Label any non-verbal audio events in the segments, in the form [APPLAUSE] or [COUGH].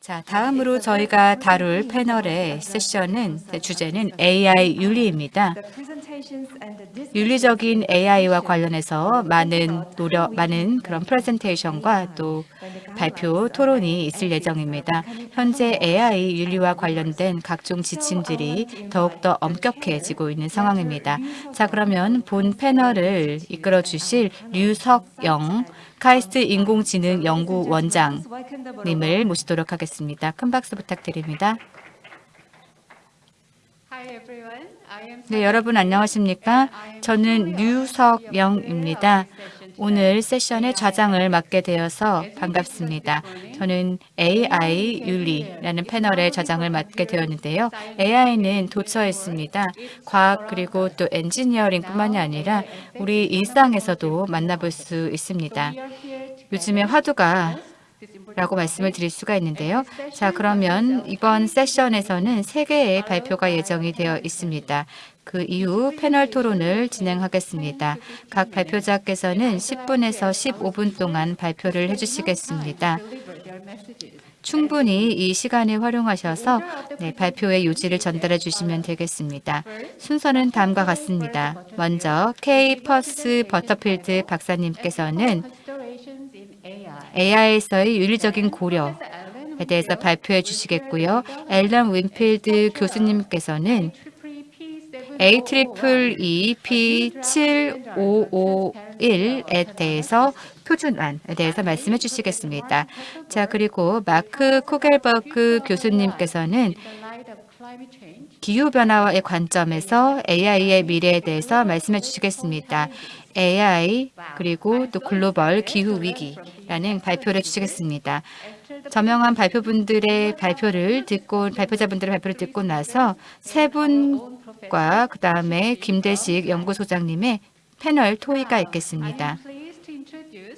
자, 다음으로 저희가 다룰 패널의 세션은 주제는 AI 윤리입니다. 윤리적인 AI와 관련해서 많은 노력, 많은 그런 프레젠테이션과 또 발표 토론이 있을 예정입니다. 현재 AI 윤리와 관련된 각종 지침들이 더욱더 엄격해지고 있는 상황입니다. 자, 그러면 본 패널을 이끌어 주실 류석영 카이스트 인공지능 연구 원장님을 모시도록 하겠습니다. 큰 박수 부탁드립니다. 네, 여러분 안녕하십니까? 저는 류석영입니다. 오늘 세션의 좌장을 맡게 되어서 반갑습니다. 저는 AI 윤리라는 패널의 좌장을 맡게 되었는데요. AI는 도처에 있습니다. 과학 그리고 또 엔지니어링뿐만이 아니라 우리 일상에서도 만나볼 수 있습니다. 요즘에 화두가 라고 말씀을 드릴 수가 있는데요. 자, 그러면 이번 세션에서는 세 개의 발표가 예정이 되어 있습니다. 그 이후 패널 토론을 진행하겠습니다. 각 발표자께서는 10분에서 15분 동안 발표를 해주시겠습니다. 충분히 이 시간을 활용하셔서 네, 발표의 요지를 전달해 주시면 되겠습니다. 순서는 다음과 같습니다. 먼저 케이 퍼스 버터필드 박사님께서는 AI에서의 윤리적인 고려에 대해서 발표해 주시겠고요. 앨런 윈필드 교수님께서는 IEEE P7551에 대해서 표준안에 대해서 말씀해 주시겠습니다. 자, 그리고 마크 코켈버그 교수님께서는 기후변화의 관점에서 AI의 미래에 대해서 말씀해 주시겠습니다. AI 그리고 또 글로벌 기후위기라는 발표를 해주시겠습니다. 저명한 발표분들의 발표를 듣고 발표자분들의 발표를 듣고 나서 세 분과 그 다음에 김대식 연구소장님의 패널 토의가 있겠습니다.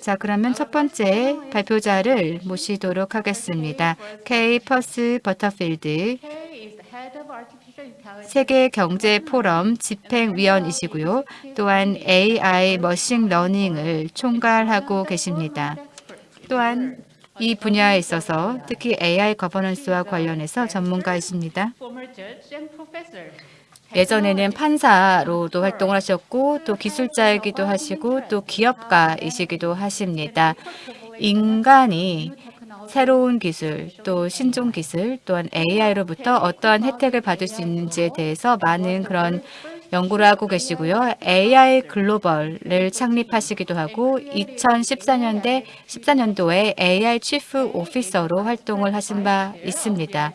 자, 그러면 첫 번째 발표자를 모시도록 하겠습니다. 케이 퍼스 버터필드 세계 경제 포럼 집행위원이시고요. 또한 AI 머신 러닝을 총괄하고 계십니다. 또한 이 분야에 있어서 특히 AI 거버넌스와 관련해서 전문가이십니다. 예전에는 판사로도 활동을 하셨고 또 기술자이기도 하시고 또 기업가이시기도 하십니다. 인간이 새로운 기술, 또 신종 기술, 또한 AI로부터 어떠한 혜택을 받을 수 있는지에 대해서 많은 그런 연구를 하고 계시고요. AI 글로벌을 창립하시기도 하고 2014년대 14년도에 AI 치프 오피서로 활동을 하신 바 있습니다.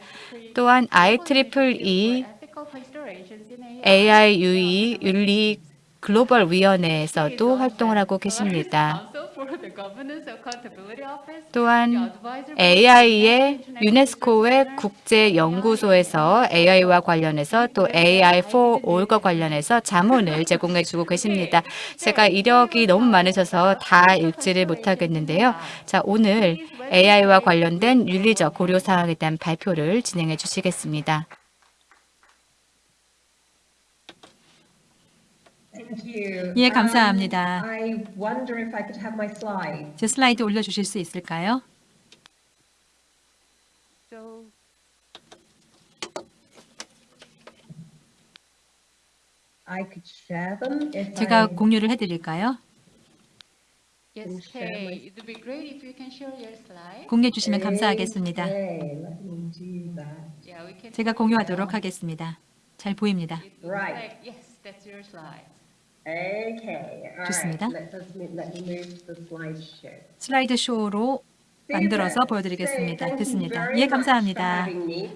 또한 IEEE AI UE 윤리 글로벌 위원회에서도 활동을 하고 계십니다. 또한 AI의 유네스코의 국제연구소에서 AI와 관련해서 또 AI for All과 관련해서 자문을 제공해 주고 계십니다. 제가 이력이 너무 많으셔서 다 읽지를 못하겠는데요. 자, 오늘 AI와 관련된 윤리적 고려사항에 대한 발표를 진행해 주시겠습니다. 예, 감사합니다. 제 슬라이드 올려주실 수 있을까요? 제가 공유를 해드릴까요? 공유해 주시면 감사하겠습니다. 제가 공유하도록 하겠습니다. 잘 보입니다. 좋습니다. 슬라이드 쇼로 만들어서 보여드리겠습니다. 됐습니다. 예, 감사합니다.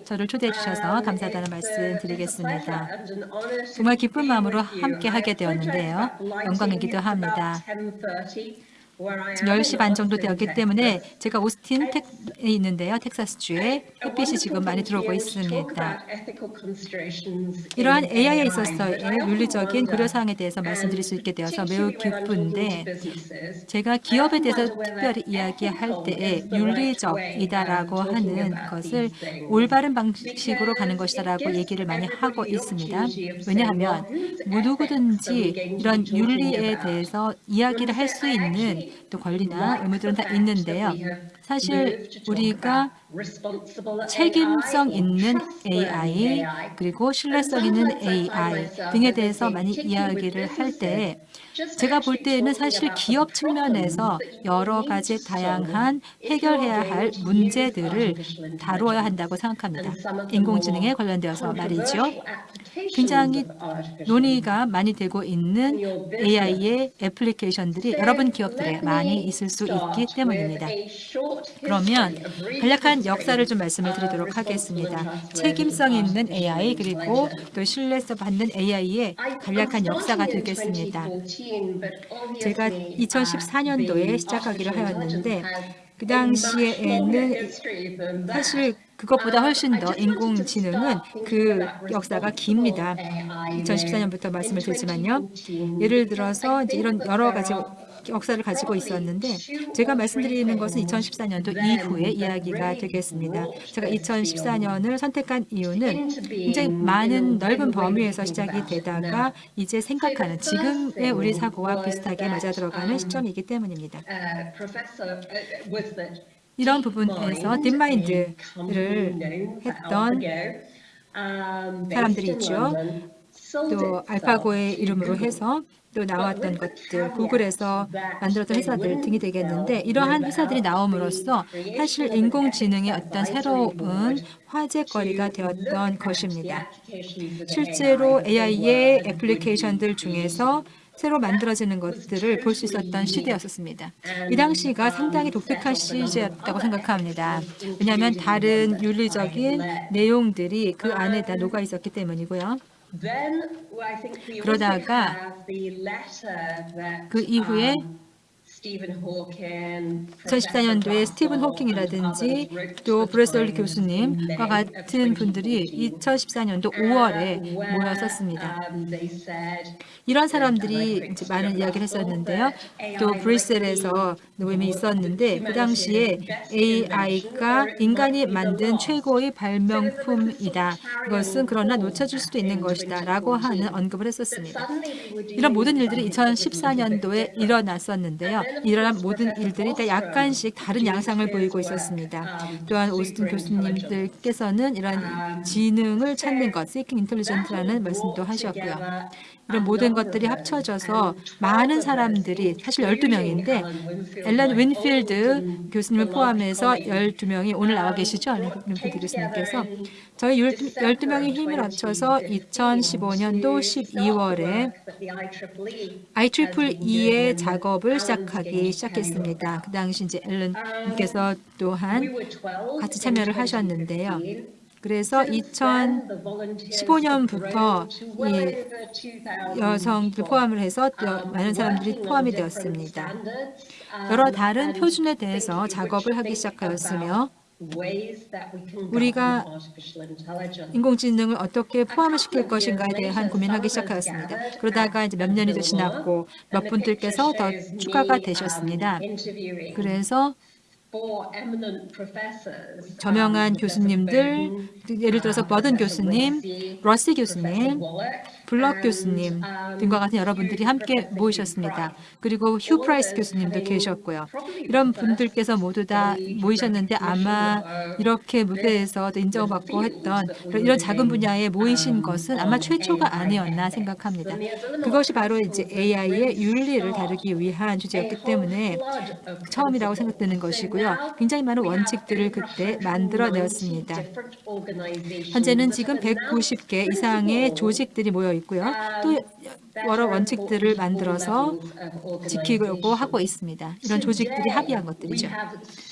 저를 초대해 주셔서 감사하다는 말씀 드리겠습니다. 정말 기쁜 마음으로 함께 하게 되었는데요. 영광이기도 합니다. 지금 10시 반 정도 되었기 때문에 제가 오스틴 텍에 있는데요. 텍사스주에 햇빛이 지금 많이 들어오고 있습니다. 이러한 AI에 있어서의 윤리적인 고려사항에 대해서 말씀드릴 수 있게 되어서 매우 기쁜데 제가 기업에 대해서 특별히 이야기할 때에 윤리적이다라고 하는 것을 올바른 방식으로 가는 것이다라고 얘기를 많이 하고 있습니다. 왜냐하면 누구든지 이런 윤리에 대해서 이야기를 할 수 있는 또 권리나 의무들은 다 있는데요. 사실 우리가 책임성 있는 AI 그리고 신뢰성 있는 AI 등에 대해서 많이 이야기를 할 때 제가 볼 때에는 사실 기업 측면에서 여러 가지 다양한 해결해야 할 문제들을 다루어야 한다고 생각합니다. 인공지능에 관련되어서 말이죠. 굉장히 논의가 많이 되고 있는 AI의 애플리케이션들이 여러분 기업들에 많이 있을 수 있기 때문입니다. 그러면 간략한 역사를 좀 말씀을 드리도록 하겠습니다. 책임성 있는 AI 그리고 또 신뢰성 받는 AI의 간략한 역사가 되겠습니다. 제가 2014년도에 시작하기로 하였는데 그 당시에는 사실 그것보다 훨씬 더 인공지능은 그 역사가 깁니다. 2014년부터 말씀을 드리지만요. 예를 들어서 이런 여러 가지 역사를 가지고 있었는데 제가 말씀드리는 것은 2014년도 이후의 이야기가 되겠습니다. 제가 2014년을 선택한 이유는 굉장히 많은 넓은 범위에서 시작이 되다가 이제 생각하는 지금의 우리 사고와 비슷하게 맞아들어가는 시점이기 때문입니다. 이런 부분에서 딥마인드를 했던 사람들이 있죠. 또 알파고의 이름으로 해서 또 나왔던 것들, 구글에서 만들었던 회사들 등이 되겠는데 이러한 회사들이 나옴으로써 사실 인공지능의 어떤 새로운 화제거리가 되었던 것입니다. 실제로 AI의 애플리케이션들 중에서 새로 만들어지는 것들을 볼 수 있었던 시대였었습니다. 이 당시가 상당히 독특한 시기였다고 생각합니다. 왜냐하면 다른 윤리적인 내용들이 그 안에 다 녹아 있었기 때문이고요. 그러다가 그 이후에 2014년도에 스티븐 호킹이라든지 또 브레슬리 교수님과 같은 분들이 2014년도 5월에 모였었습니다. 이런 사람들이 많은 이야기를 했었는데요. 또 브뤼셀에서 모임이 있었는데 그 당시에 AI가 인간이 만든 최고의 발명품이다. 이것은 그러나 놓쳐질 수도 있는 것이다. 라고 하는 언급을 했었습니다. 이런 모든 일들이 2014년도에 일어났었는데요. 일어난 모든 일들이 다 약간씩 다른 양상을 보이고 있었습니다. 또한 오스틴 교수님들께서는 이런 지능을 찾는 것, Seeking Intelligent라는 말씀도 하셨고요. 이런 모든 것들이 합쳐져서 많은 사람들이 사실 12명인데 앨런 윈필드 교수님을 포함해서 12명이 오늘 나와 계시죠? 윈필드 교수님께서 저희 12명의 힘을 합쳐서 2015년도 12월에 IEEE의 작업을 시작하기 시작했습니다. 그 당시 이제 앨런님께서 또한 같이 참여를 하셨는데요. 그래서 2015년부터 이 여성들 포함을 해서 많은 사람들이 포함이 되었습니다. 여러 다른 표준에 대해서 작업을 하기 시작하였으며 우리가 인공지능을 어떻게 포함을 시킬 것인가에 대한 고민하기 시작하였습니다. 그러다가 이제 몇 년이 지났고 몇 분들께서 더 추가가 되셨습니다. 그래서 저명한 교수님들, 예를 들어서 버든 교수님, 러시 교수님, 블럭 교수님 등과 같은 여러분들이 함께 모이셨습니다. 그리고 휴 프라이스 교수님도 계셨고요. 이런 분들께서 모두 다 모이셨는데 아마 이렇게 무대에서 인정받고 했던 이런 작은 분야에 모이신 것은 아마 최초가 아니었나 생각합니다. 그것이 바로 이제 AI의 윤리를 다루기 위한 주제였기 때문에 처음이라고 생각되는 것이고요. 굉장히 많은 원칙들을 그때 만들어내었습니다. 현재는 지금 190개 이상의 조직들이 모여 있고요. 또 여러 원칙들을 만들어서 지키려고 하고 있습니다. 이런 조직들이 합의한 것들이죠.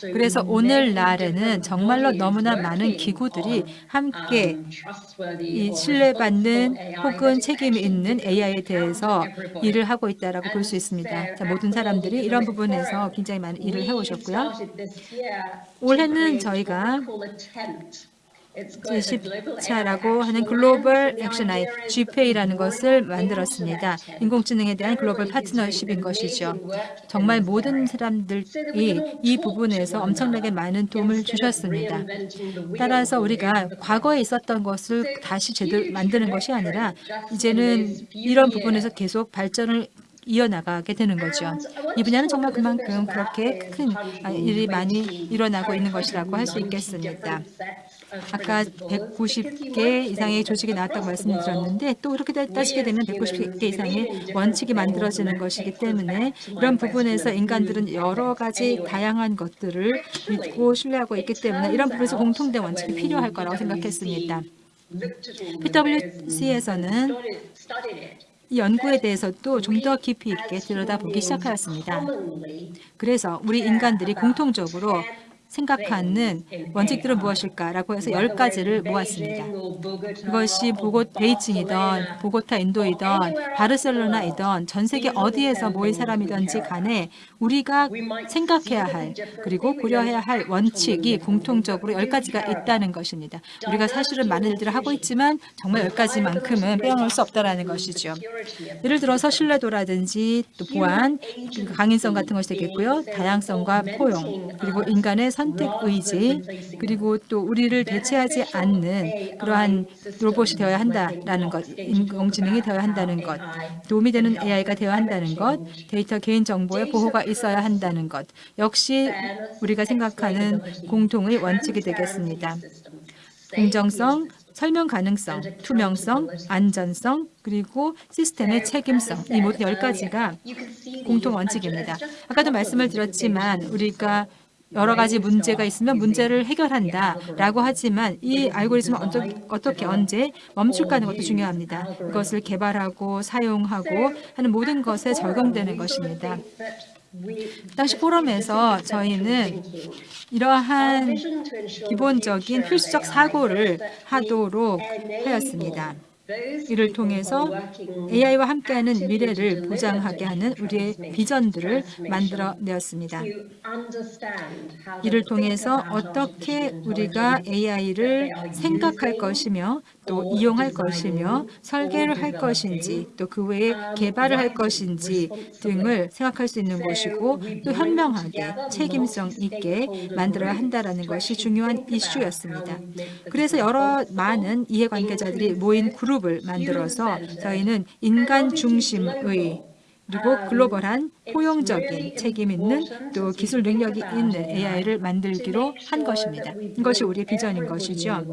그래서 오늘날에는 정말로 너무나 많은 기구들이 함께 이 신뢰받는 혹은 책임 있는 AI에 대해서 일을 하고 있다고 볼수 있습니다. 자, 모든 사람들이 이런 부분에서 굉장히 많은 일을 해오셨고요. 올해는 저희가 제10차라고 하는 글로벌 액션 아이 GPA라는 것을 만들었습니다. 인공지능에 대한 글로벌 파트너십인 것이죠. 정말 모든 사람들이 이 부분에서 엄청나게 많은 도움을 주셨습니다. 따라서 우리가 과거에 있었던 것을 다시 제대로 만드는 것이 아니라 이제는 이런 부분에서 계속 발전을 이어나가게 되는 거죠. 이 분야는 정말 그만큼 그렇게 큰 아, 일이 많이 일어나고 있는 것이라고 할 수 있겠습니다. 아까 190개 이상의 조직이 나왔다고 말씀드렸는데 또 이렇게 따지게 되면 190개 이상의 원칙이 만들어지는 것이기 때문에 이런 부분에서 인간들은 여러 가지 다양한 것들을 믿고 신뢰하고 있기 때문에 이런 부분에서 공통된 원칙이 필요할 거라고 생각했습니다. PwC에서는 이 연구에 대해서도 좀 더 깊이 있게 들여다보기 시작하였습니다. 그래서 우리 인간들이 공통적으로 생각하는 원칙들은 무엇일까라고 해서 열 가지를 모았습니다. 그것이 보고 베이징이던 보고타 인도이던 바르셀로나이던 전 세계 어디에서 모인 사람이든지 간에 우리가 생각해야 할 그리고 고려해야 할 원칙이 공통적으로 열 가지가 있다는 것입니다. 우리가 사실은 많은 일들을 하고 있지만 정말 열 가지만큼은 빼놓을 수 없다라는 것이죠. 예를 들어서 신뢰도라든지 또 보안, 강인성 같은 것이 되겠고요. 다양성과 포용, 그리고 인간의 선택 의지, 그리고 또 우리를 대체하지 않는 그러한 로봇이 되어야 한다라는 것, 인공지능이 되어야 한다는 것, 도움이 되는 AI가 되어야 한다는 것, 데이터 개인 정보의 보호가 있어야 한다는 것, 역시 우리가 생각하는 공통의 원칙이 되겠습니다. 공정성, 설명 가능성, 투명성, 안전성, 그리고 시스템의 책임성 이 모든 열 가지가 공통 원칙입니다. 아까도 말씀을 드렸지만 우리가 여러 가지 문제가 있으면 문제를 해결한다라고 하지만 이 알고리즘을 어떻게, 어떻게 언제 멈출까 하는 것도 중요합니다. 그것을 개발하고 사용하고 하는 모든 것에 적용되는 것입니다. 당시 포럼에서 저희는 이러한 기본적인 필수적 사고를 하도록 하였습니다. 이를 통해서 AI와 함께하는 미래를 보장하게 하는 우리의 비전들을 만들어내었습니다. 이를 통해서 어떻게 우리가 AI를 생각할 것이며 또 이용할 것이며 설계를 할 것인지 또 그 외에 개발을 할 것인지 등을 생각할 수 있는 곳이고 또 현명하게 책임성 있게 만들어야 한다는 것이 중요한 이슈였습니다. 그래서 여러 많은 이해관계자들이 모인 그룹을 만들어서 저희는 인간 중심의 그리고 글로벌한 포용적인 책임 있는 또 기술 능력이 있는 AI를 만들기로 한 것입니다. 이것이 우리의 비전인 것이죠.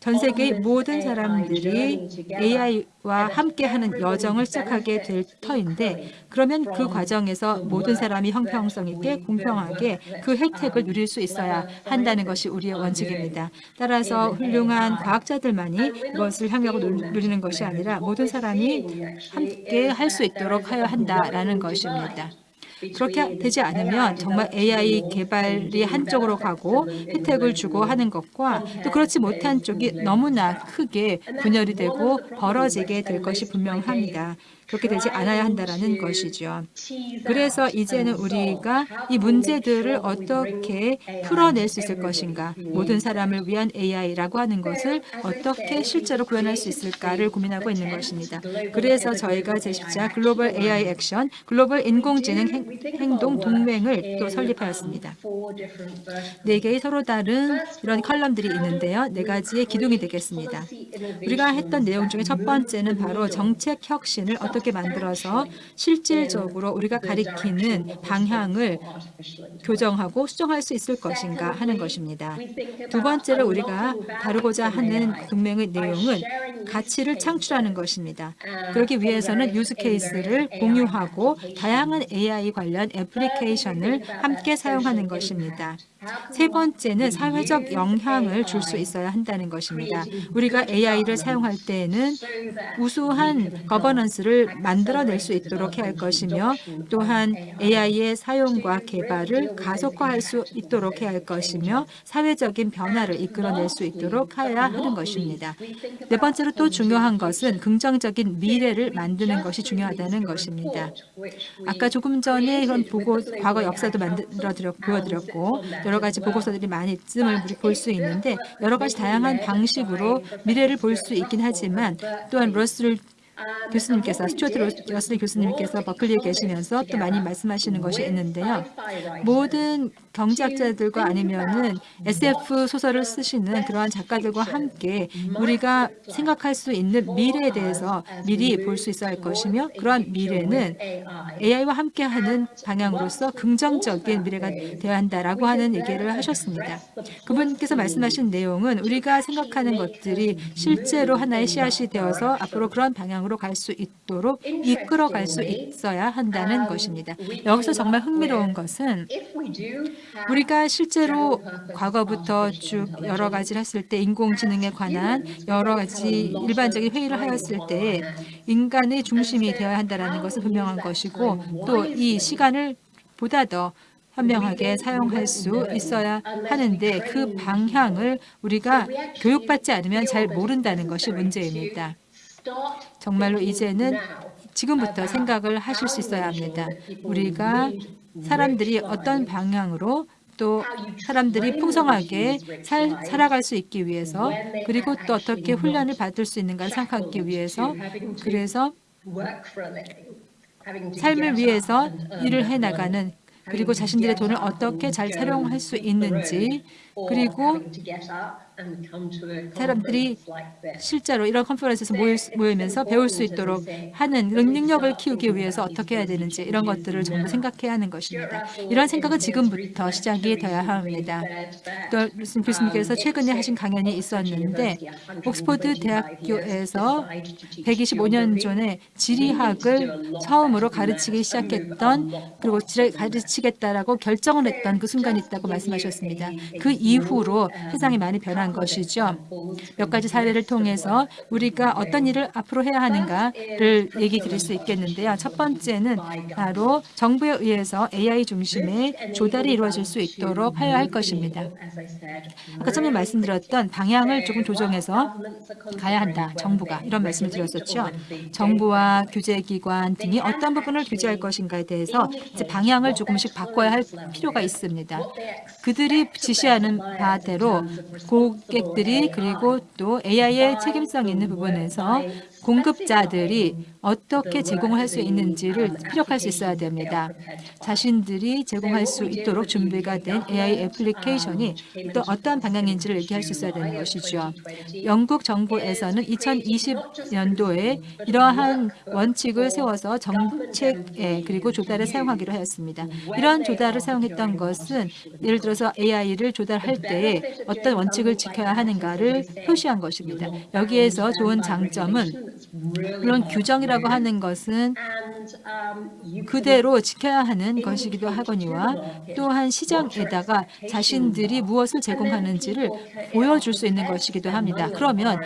전 세계의 모든 사람들이 AI와 함께하는 여정을 시작하게 될 터인데 그러면 그 과정에서 모든 사람이 형평성 있게 공평하게 그 혜택을 누릴 수 있어야 한다는 것이 우리의 원칙입니다. 따라서 훌륭한 과학자들만이 이것을 향하고 누리는 것이 아니라 모든 사람이 함께 할 수 있도록 하여야 한다라는 것입니다. 그렇게 되지 않으면 정말 AI 개발이 한쪽으로 가고 혜택을 주고 하는 것과 또 그렇지 못한 쪽이 너무나 크게 분열이 되고 벌어지게 될 것이 분명합니다. 그렇게 되지 않아야 한다는 것이죠. 그래서 이제는 우리가 이 문제들을 어떻게 풀어낼 수 있을 것인가, 모든 사람을 위한 AI라고 하는 것을 어떻게 실제로 구현할 수 있을까를 고민하고 있는 것입니다. 그래서 저희가 제14 글로벌 AI 액션, 글로벌 인공지능 행 동 동맹을 또 설립하였습니다. 네 개의 서로 다른 이런 컬럼들이 있는데요. 네 가지의 기둥이 되겠습니다. 우리가 했던 내용 중에 첫 번째는 바로 정책 혁신을 어떻게 어떻게 만들어서 실질적으로 우리가 가리키는 방향을 교정하고 수정할 수 있을 것인가 하는 것입니다. 두 번째로 우리가 다루고자 하는 동맹의 내용은 가치를 창출하는 것입니다. 그러기 위해서는 유즈 케이스를 공유하고 다양한 AI 관련 애플리케이션을 함께 사용하는 것입니다. 세 번째는 사회적 영향을 줄 수 있어야 한다는 것입니다. 우리가 AI를 사용할 때에는 우수한 거버넌스를 만들어낼 수 있도록 해야 할 것이며 또한 AI의 사용과 개발을 가속화할 수 있도록 해야 할 것이며 사회적인 변화를 이끌어낼 수 있도록 해야 하는 것입니다. 네 번째로 또 중요한 것은 긍정적인 미래를 만드는 것이 중요하다는 것입니다. 아까 조금 전에 이런 보고 과거 역사도 만들어 드렸, 보여드렸고 여러 가지 보고서들이 많이 있음을 볼 수 있는데 여러 가지 다양한 방식으로 미래를 볼 수 있긴 하지만 또한 러셀 교수님께서 스튜어트 러셀 교수님께서 버클리에 계시면서 또 많이 말씀하시는 것이 있는데요. 모든 경제학자들과 아니면은 SF 소설을 쓰시는 그러한 작가들과 함께 우리가 생각할 수 있는 미래에 대해서 미리 볼 수 있어야 할 것이며 그러한 미래는 AI와 함께하는 방향으로서 긍정적인 미래가 되어야 한다라고 하는 얘기를 하셨습니다. 그분께서 말씀하신 내용은 우리가 생각하는 것들이 실제로 하나의 씨앗이 되어서 앞으로 그런 방향으로 갈 수 있도록 이끌어 갈 수 있어야 한다는 것입니다. 여기서 정말 흥미로운 것은 우리가 실제로 과거부터 쭉 여러 가지를 했을 때 인공지능에 관한 여러 가지 일반적인 회의를 하였을 때 인간의 중심이 되어야 한다는 것은 분명한 것이고 또 이 시간을 보다 더 현명하게 사용할 수 있어야 하는데 그 방향을 우리가 교육받지 않으면 잘 모른다는 것이 문제입니다. 정말로 이제는 지금부터 생각을 하실 수 있어야 합니다. 우리가 사람들이 어떤 방향으로 또 사람들이 풍성하게 살, 살아갈 수 있기 위해서 그리고 또 어떻게 훈련을 받을 수 있는가를 생각하기 위해서 그래서 삶을 위해서 일을 해나가는 그리고 자신들의 돈을 어떻게 잘 사용할 수 있는지 그리고 사람들이 실제로 이런 컨퍼런스에서 모이면서 배울 수 있도록 하는 능력을 키우기 위해서 어떻게 해야 되는지 이런 것들을 전부 생각해야 하는 것입니다. 이런 생각은 지금부터 시작이 되어야 합니다. 또 교수님께서 최근에 하신 강연이 있었는데 옥스퍼드 대학교에서 125년 전에 지리학을 처음으로 가르치기 시작했던 그리고 가르치겠다라고 결정을 했던 그 순간이 있다고 말씀하셨습니다. 그 이후로 세상이 많이 변한 것이죠. 몇 가지 사례를 통해서 우리가 어떤 일을 앞으로 해야 하는가를 얘기 드릴 수 있겠는데요. 첫 번째는 바로 정부에 의해서 AI 중심의 조달이 이루어질 수 있도록 하여야 할 것입니다. 아까 처음에 말씀드렸던 방향을 조금 조정해서 가야 한다. 정부가 이런 말씀을 드렸었죠. 정부와 규제기관 등이 어떤 부분을 규제할 것인가에 대해서 이제 방향을 조금씩 바꿔야 할 필요가 있습니다. 그들이 지시하는 바대로 고 객들이 그리고 또 AI의 책임성 있는 부분에서 공급자들이 어떻게 제공을 할수 있는지를 피력할 수 있어야 됩니다. 자신들이 제공할 수 있도록 준비가 된 AI 애플리케이션이 또 어떠한 방향인지를 얘기할 수 있어야 되는 것이죠. 영국 정부에서는 2020년도에 이러한 원칙을 세워서 정책에 그리고 조달에 사용하기로 하였습니다. 이러한 조달을 사용했던 것은 예를 들어서 AI를 조달할 때에 어떤 원칙을 지켜야 하는가를 표시한 것입니다. 여기에서 좋은 장점은 물론 규정이라고 하는 것은 그대로 지켜야 하는 것이기도 하거니와 또한 시장에다가 자신들이 무엇을 제공하는지를 보여줄 수 있는 것이기도 합니다. 그러면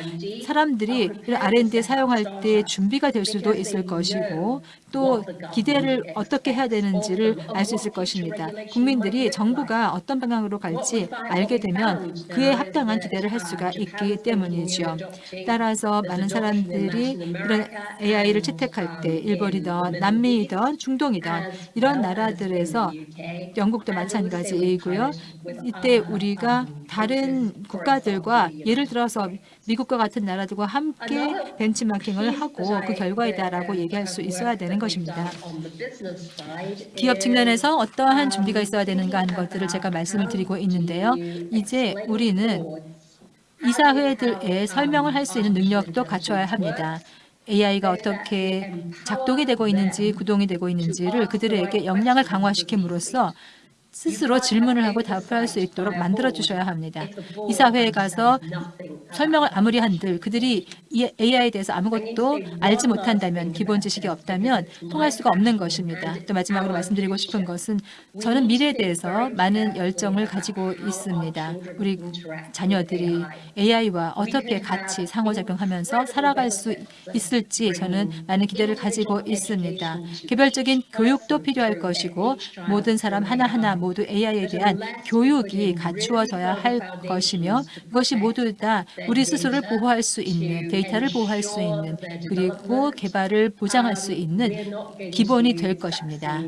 사람들이 R&D에 사용할 때 준비가 될 수도 있을 것이고 또 기대를 어떻게 해야 되는지를 알 수 있을 것입니다. 국민들이 정부가 어떤 방향으로 갈지 알게 되면 그에 합당한 기대를 할 수가 있기 때문이죠. 따라서 많은 사람들이 이런 AI를 채택할 때 일본이든 남미이든 중동이든 이런 나라들에서 영국도 마찬가지이고요. 이때 우리가 다른 국가들과 예를 들어서 미국과 같은 나라들과 함께 벤치마킹을 하고 그 결과이다라고 얘기할 수 있어야 되는 것입니다. 기업 측면에서 어떠한 준비가 있어야 되는가 하는 것들을 제가 말씀을 드리고 있는데요. 이제 우리는 이사회들에 설명을 할 수 있는 능력도 갖춰야 합니다. AI가 어떻게 작동이 되고 있는지 구동이 되고 있는지를 그들에게 역량을 강화시킴으로써 스스로 질문을 하고 답할 수 있도록 만들어 주셔야 합니다. 이사회에 가서 설명을 아무리 한들 그들이 이 AI에 대해서 아무것도 알지 못한다면 기본 지식이 없다면 통할 수가 없는 것입니다. 또 마지막으로 말씀드리고 싶은 것은 저는 미래에 대해서 많은 열정을 가지고 있습니다. 우리 자녀들이 AI와 어떻게 같이 상호작용하면서 살아갈 수 있을지 저는 많은 기대를 가지고 있습니다. 개별적인 교육도 필요할 것이고 모든 사람 하나하나 모두 AI에 대한 교육이 갖추어져야 할 것이며 그것이 모두 다 우리 스스로를 보호할 수 있는 데이터를 보호할 수 있는 그리고 개발을 보장할 수 있는 기본이 될 것입니다.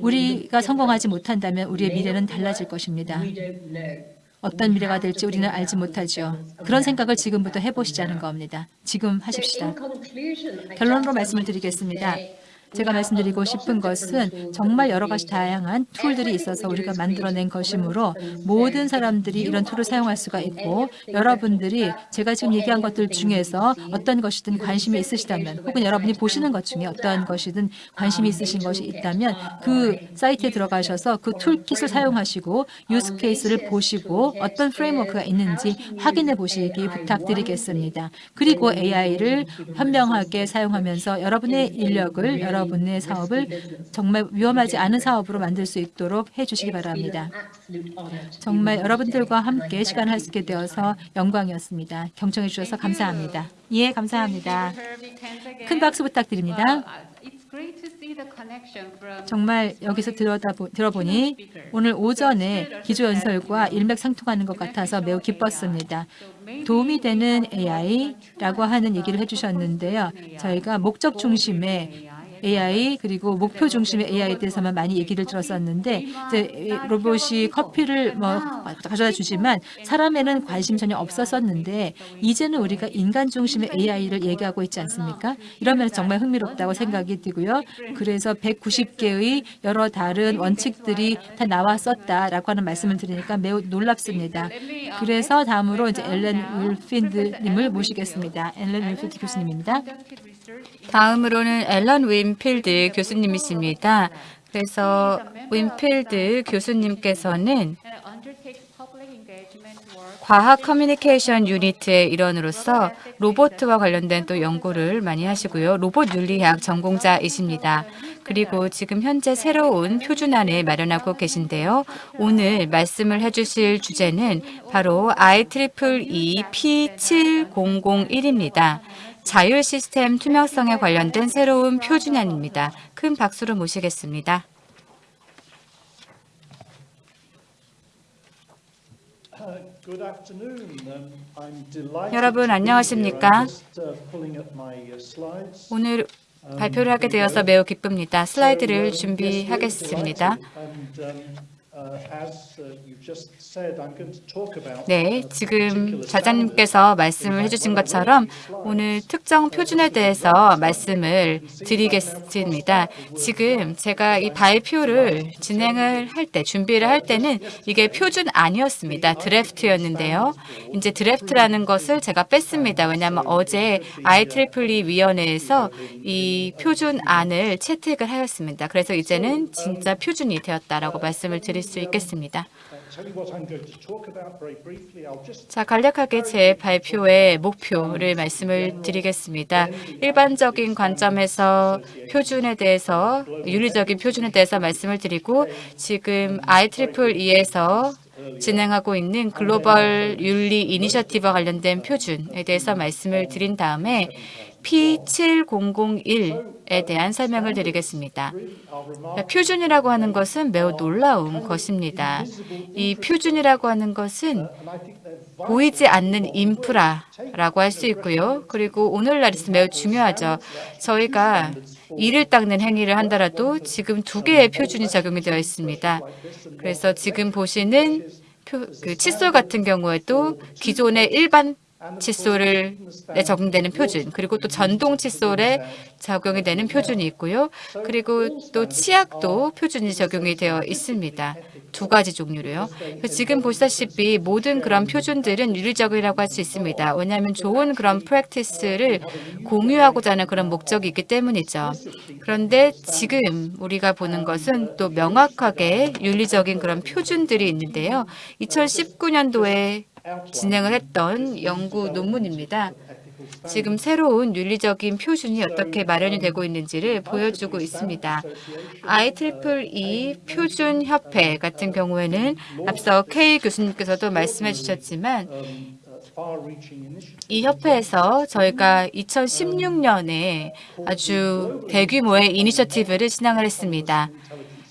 우리가 성공하지 못한다면 우리의 미래는 달라질 것입니다. 어떤 미래가 될지 우리는 알지 못하죠. 그런 생각을 지금부터 해보시자는 겁니다. 지금 하십시다. 결론으로 말씀을 드리겠습니다. 제가 말씀드리고 싶은 것은 정말 여러 가지 다양한 툴들이 있어서 우리가 만들어낸 것이므로 모든 사람들이 이런 툴을 사용할 수가 있고 여러분들이 제가 지금 얘기한 것들 중에서 어떤 것이든 관심이 있으시다면 혹은 여러분이 보시는 것 중에 어떤 것이든 관심이 있으신 것이 있다면 그 사이트에 들어가셔서 그 툴킷을 사용하시고 유스 케이스를 보시고 어떤 프레임워크가 있는지 확인해 보시기 부탁드리겠습니다. 그리고 AI를 현명하게 사용하면서 여러분의 인력을 여러 분의 사업을 정말 위험하지 않은 사업으로 만들 수 있도록 해주시기 바랍니다. 정말 여러분들과 함께 시간을 할 수 있게 되어서 영광이었습니다. 경청해 주셔서 감사합니다. 예, 감사합니다. 큰 박수 부탁드립니다. 정말 여기서 들어다, 들어보니 오늘 오전에 기조연설과 일맥상통하는 것 같아서 매우 기뻤습니다. 도움이 되는 AI라고 하는 얘기를 해주셨는데요. 저희가 목적 중심의 AI 그리고 목표 중심의 AI에 대해서만 많이 얘기를 들었었는데 이제 로봇이 커피를 뭐 가져다 주지만 사람에는 관심 전혀 없었었는데 이제는 우리가 인간 중심의 AI를 얘기하고 있지 않습니까? 이러면 정말 흥미롭다고 생각이 들고요. 그래서 190개의 여러 다른 원칙들이 다 나왔었다라고 하는 말씀을 드리니까 매우 놀랍습니다. 그래서 다음으로 이제 앨런 윈필드님을 모시겠습니다. 앨런 윈필드 교수님입니다. 다음으로는 앨런 윈필드 교수님이십니다. 그래서 윈필드 교수님께서는 과학 커뮤니케이션 유니트의 일원으로서 로봇과 관련된 또 연구를 많이 하시고요. 로봇 윤리학 전공자이십니다. 그리고 지금 현재 새로운 표준안을 마련하고 계신데요. 오늘 말씀을 해주실 주제는 바로 IEEE P7001입니다. 자율 시스템 투명성에 관련된 새로운 표준안입니다. 큰 박수로 모시겠습니다. 여러분 안녕하십니까? 오늘 발표를 하게 되어서 매우 기쁩니다. 슬라이드를 준비하겠습니다. 네, 지금 자장님께서 말씀을 해주신 것처럼 오늘 특정 표준에 대해서 말씀을 드리겠습니다. 지금 제가 이 발표를 진행을 할 때, 준비를 할 때는 이게 표준 아니었습니다. 드래프트였는데요. 이제 드래프트라는 것을 제가 뺐습니다. 왜냐하면 어제 IEEE 위원회에서 이 표준 안을 채택을 하였습니다. 그래서 이제는 진짜 표준이 되었다라고 말씀을 드릴 수 있겠습니다. 자, 간략하게 제 발표의 목표를 말씀을 드리겠습니다. 일반적인 관점에서 표준에 대해서, 윤리적인 표준에 대해서 말씀을 드리고 지금 IEEE에서 진행하고 있는 글로벌 윤리 이니셔티브와 관련된 표준에 대해서 말씀을 드린 다음에 P7001에 대한 설명을 드리겠습니다. 표준이라고 하는 것은 매우 놀라운 것입니다. 이 표준이라고 하는 것은 보이지 않는 인프라라고 할 수 있고요. 그리고 오늘날 있어 매우 중요하죠. 저희가 이를 닦는 행위를 한다라도 지금 두 개의 표준이 적용이 되어 있습니다. 그래서 지금 보시는 표, 그 칫솔 같은 경우에도 기존의 일반 칫솔에 적용되는 표준 그리고 또 전동 칫솔에 적용이 되는 표준이 있고요. 그리고 또 치약도 표준이 적용이 되어 있습니다. 두 가지 종류로요. 지금 보시다시피 모든 그런 표준들은 윤리적이라고 할 수 있습니다. 왜냐하면 좋은 그런 프랙티스를 공유하고자 하는 그런 목적이 있기 때문이죠. 그런데 지금 우리가 보는 것은 또 명확하게 윤리적인 그런 표준들이 있는데요. 2019년도에 진행을 했던 연구 논문입니다. 지금 새로운 윤리적인 표준이 어떻게 마련이 되고 있는지를 보여주고 있습니다. IEEE 표준협회 같은 경우에는 앞서 K 교수님께서도 말씀해 주셨지만 이 협회에서 저희가 2016년에 아주 대규모의 이니셔티브를 진행을 했습니다.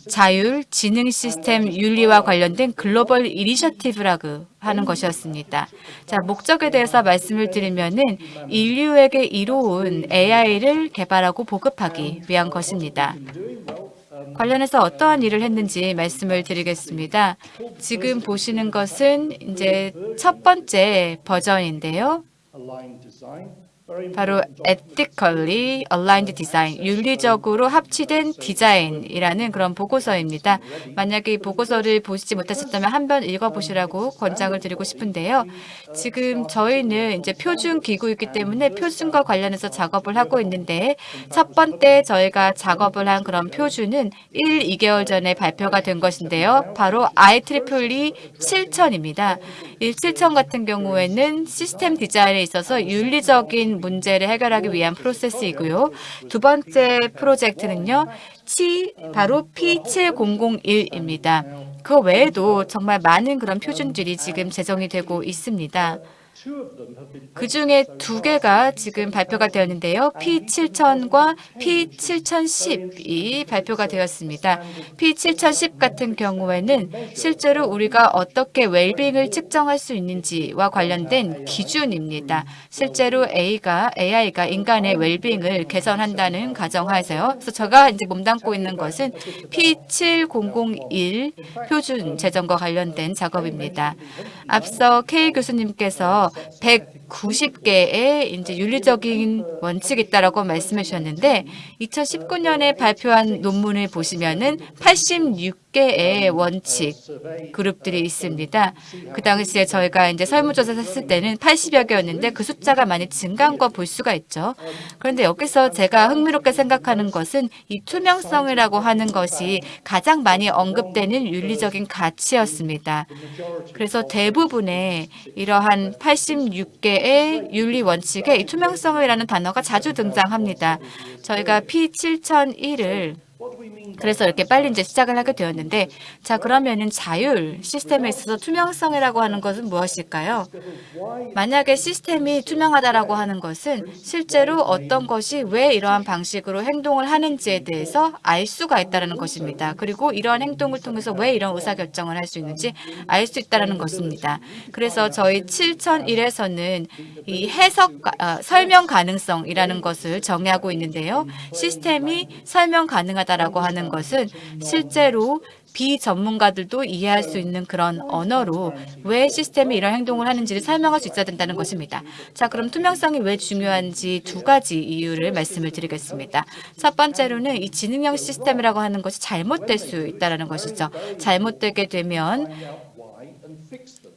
자율 지능 시스템 윤리와 관련된 글로벌 이니셔티브라고 하는 것이었습니다. 자, 목적에 대해서 말씀을 드리면은 인류에게 이로운 AI를 개발하고 보급하기 위한 것입니다. 관련해서 어떠한 일을 했는지 말씀을 드리겠습니다. 지금 보시는 것은 이제 첫 번째 버전인데요. 바로 ethically aligned design, 윤리적으로 합치된 디자인이라는 그런 보고서입니다. 만약에 이 보고서를 보시지 못하셨다면 한 번 읽어보시라고 권장을 드리고 싶은데요. 지금 저희는 이제 표준 기구이기 때문에 표준과 관련해서 작업을 하고 있는데 첫 번째 저희가 작업을 한 그런 표준은 1, 2개월 전에 발표가 된 것인데요. 바로 IEEE 7000입니다. 이 7000 같은 경우에는 시스템 디자인에 있어서 윤리적인 문제를 해결하기 위한 프로세스이고요. 두 번째 프로젝트는요. 치 바로 P7001입니다. 그 외에도 정말 많은 그런 표준들이 지금 제정이 되고 있습니다. 그 중에 두 개가 지금 발표가 되었는데요. P7000과 P7010이 발표가 되었습니다. P7010 같은 경우에는 실제로 우리가 어떻게 웰빙을 측정할 수 있는지와 관련된 기준입니다. 실제로 A가 AI가 인간의 웰빙을 개선한다는 가정하에서요. 그래서 제가 이제 몸담고 있는 것은 P7001 표준 제정과 관련된 작업입니다. 앞서 K 교수님께서 100 190개의 이제 윤리적인 원칙이 있다라고 말씀해 주셨는데 2019년에 발표한 논문을 보시면은 86개의 원칙 그룹들이 있습니다. 그 당시에 저희가 이제 설문조사 했을 때는 80여 개였는데 그 숫자가 많이 증가한 거 볼 수가 있죠. 그런데 여기서 제가 흥미롭게 생각하는 것은 이 투명성이라고 하는 것이 가장 많이 언급되는 윤리적인 가치였습니다. 그래서 대부분의 이러한 86개 의 윤리 원칙에 이 투명성이라는 단어가 자주 등장합니다. 저희가 P7001을 그래서 이렇게 빨리 이제 시작을 하게 되었는데 자 그러면은 자율 시스템에 있어서 투명성이라고 하는 것은 무엇일까요? 만약에 시스템이 투명하다라고 하는 것은 실제로 어떤 것이 왜 이러한 방식으로 행동을 하는지에 대해서 알 수가 있다는 것입니다. 그리고 이러한 행동을 통해서 왜 이런 의사결정을 할 수 있는지 알 수 있다는 것입니다. 그래서 저희 7001에서는 이 해석, 아, 설명 가능성이라는 것을 정의하고 있는데요. 시스템이 설명 가능하다 라고 하는 것은 실제로 비전문가들도 이해할 수 있는 그런 언어로 왜 시스템이 이런 행동을 하는지를 설명할 수 있어야 된다는 것입니다. 자, 그럼 투명성이 왜 중요한지 두 가지 이유를 말씀을 드리겠습니다. 첫 번째로는 이 지능형 시스템이라고 하는 것이 잘못될 수 있다는 것이죠. 잘못되게 되면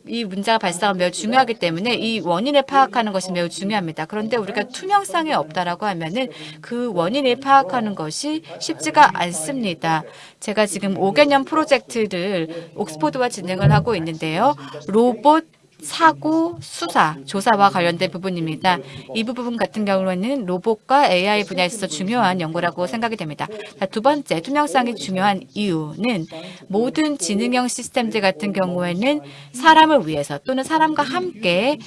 이 문제가 발생하면 매우 중요하기 때문에 이 원인을 파악하는 것이 매우 중요합니다. 그런데 우리가 투명성이 없다라고 하면은 그 원인을 파악하는 것이 쉽지가 않습니다. 제가 지금 5개년 프로젝트를 옥스포드와 진행을 하고 있는데요. 로봇 사고 수사 조사와 관련된 부분입니다. 이 부분 같은 경우에는 로봇과 AI 분야에 있어서 중요한 연구라고 생각이 됩니다. 자, 두 번째 투명성이 중요한 이유는 모든 지능형 시스템들 같은 경우에는 사람을 위해서 또는 사람과 함께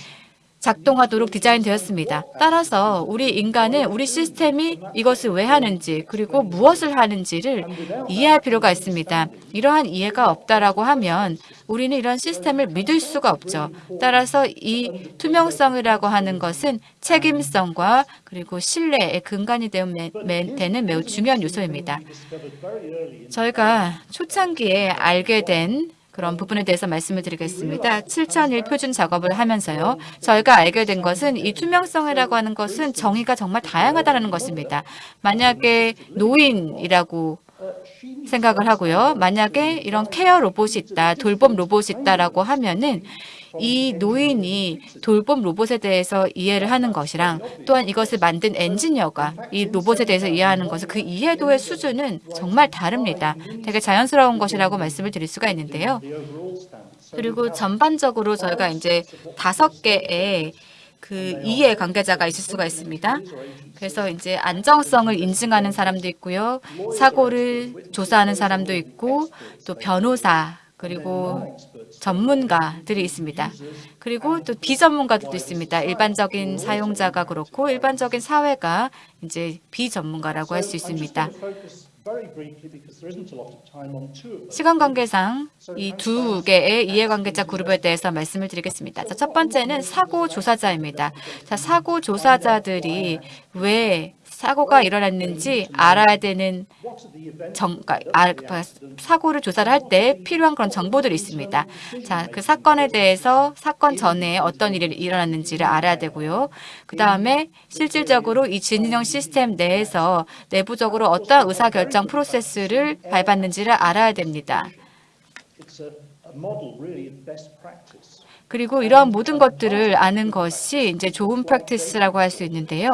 작동하도록 디자인되었습니다. 따라서 우리 인간은 우리 시스템이 이것을 왜 하는지 그리고 무엇을 하는지를 이해할 필요가 있습니다. 이러한 이해가 없다라고 하면 우리는 이런 시스템을 믿을 수가 없죠. 따라서 이 투명성이라고 하는 것은 책임성과 그리고 신뢰의 근간이 되는 매우 중요한 요소입니다. 저희가 초창기에 알게 된 그런 부분에 대해서 말씀을 드리겠습니다. 7001 표준 작업을 하면서요. 저희가 알게 된 것은 이 투명성이라고 하는 것은 정의가 정말 다양하다는 것입니다. 만약에 노인이라고 생각을 하고요. 만약에 이런 케어 로봇이 있다, 돌봄 로봇이 있다라고 하면은 이 노인이 돌봄 로봇에 대해서 이해를 하는 것이랑 또한 이것을 만든 엔지니어가 이 로봇에 대해서 이해하는 것을 그 이해도의 수준은 정말 다릅니다. 되게 자연스러운 것이라고 말씀을 드릴 수가 있는데요. 그리고 전반적으로 저희가 이제 다섯 개의 그 이해 관계자가 있을 수가 있습니다. 그래서 이제 안정성을 인증하는 사람도 있고요. 사고를 조사하는 사람도 있고 또 변호사 그리고 전문가들이 있습니다. 그리고 또 비전문가들도 있습니다. 일반적인 사용자가 그렇고 일반적인 사회가 이제 비전문가라고 할 수 있습니다. 시간 관계상 이 두 개의 이해관계자 그룹에 대해서 말씀을 드리겠습니다. 자, 첫 번째는 사고 조사자입니다. 자, 사고 조사자들이 왜 사고가 일어났는지 알아야 되는 정, 그러니까 아, 사고를 조사를 할 때 필요한 그런 정보들이 있습니다. 자, 그 사건에 대해서 사건 전에 어떤 일이 일어났는지를 알아야 되고요. 그 다음에 실질적으로 이 지능형 시스템 내에서 내부적으로 어떠한 의사결정 프로세스를 밟았는지를 알아야 됩니다. 그리고 이러한 모든 것들을 아는 것이 이제 좋은 practice라고 할 수 있는데요.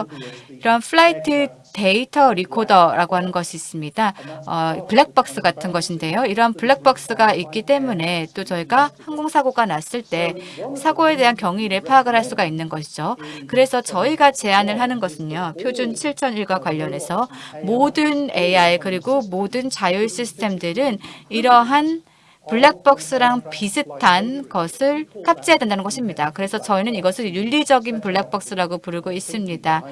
이런 flight data recorder라고 하는 것이 있습니다. 어, 블랙박스 같은 것인데요. 이런 블랙박스가 있기 때문에 또 저희가 항공사고가 났을 때 사고에 대한 경위를 파악을 할 수가 있는 것이죠. 그래서 저희가 제안을 하는 것은요. 표준 7001과 관련해서 모든 AI 그리고 모든 자율 시스템들은 이러한 블랙박스랑 비슷한 것을 탑재해야 된다는 것입니다. 그래서 저희는 이것을 윤리적인 블랙박스라고 부르고 있습니다.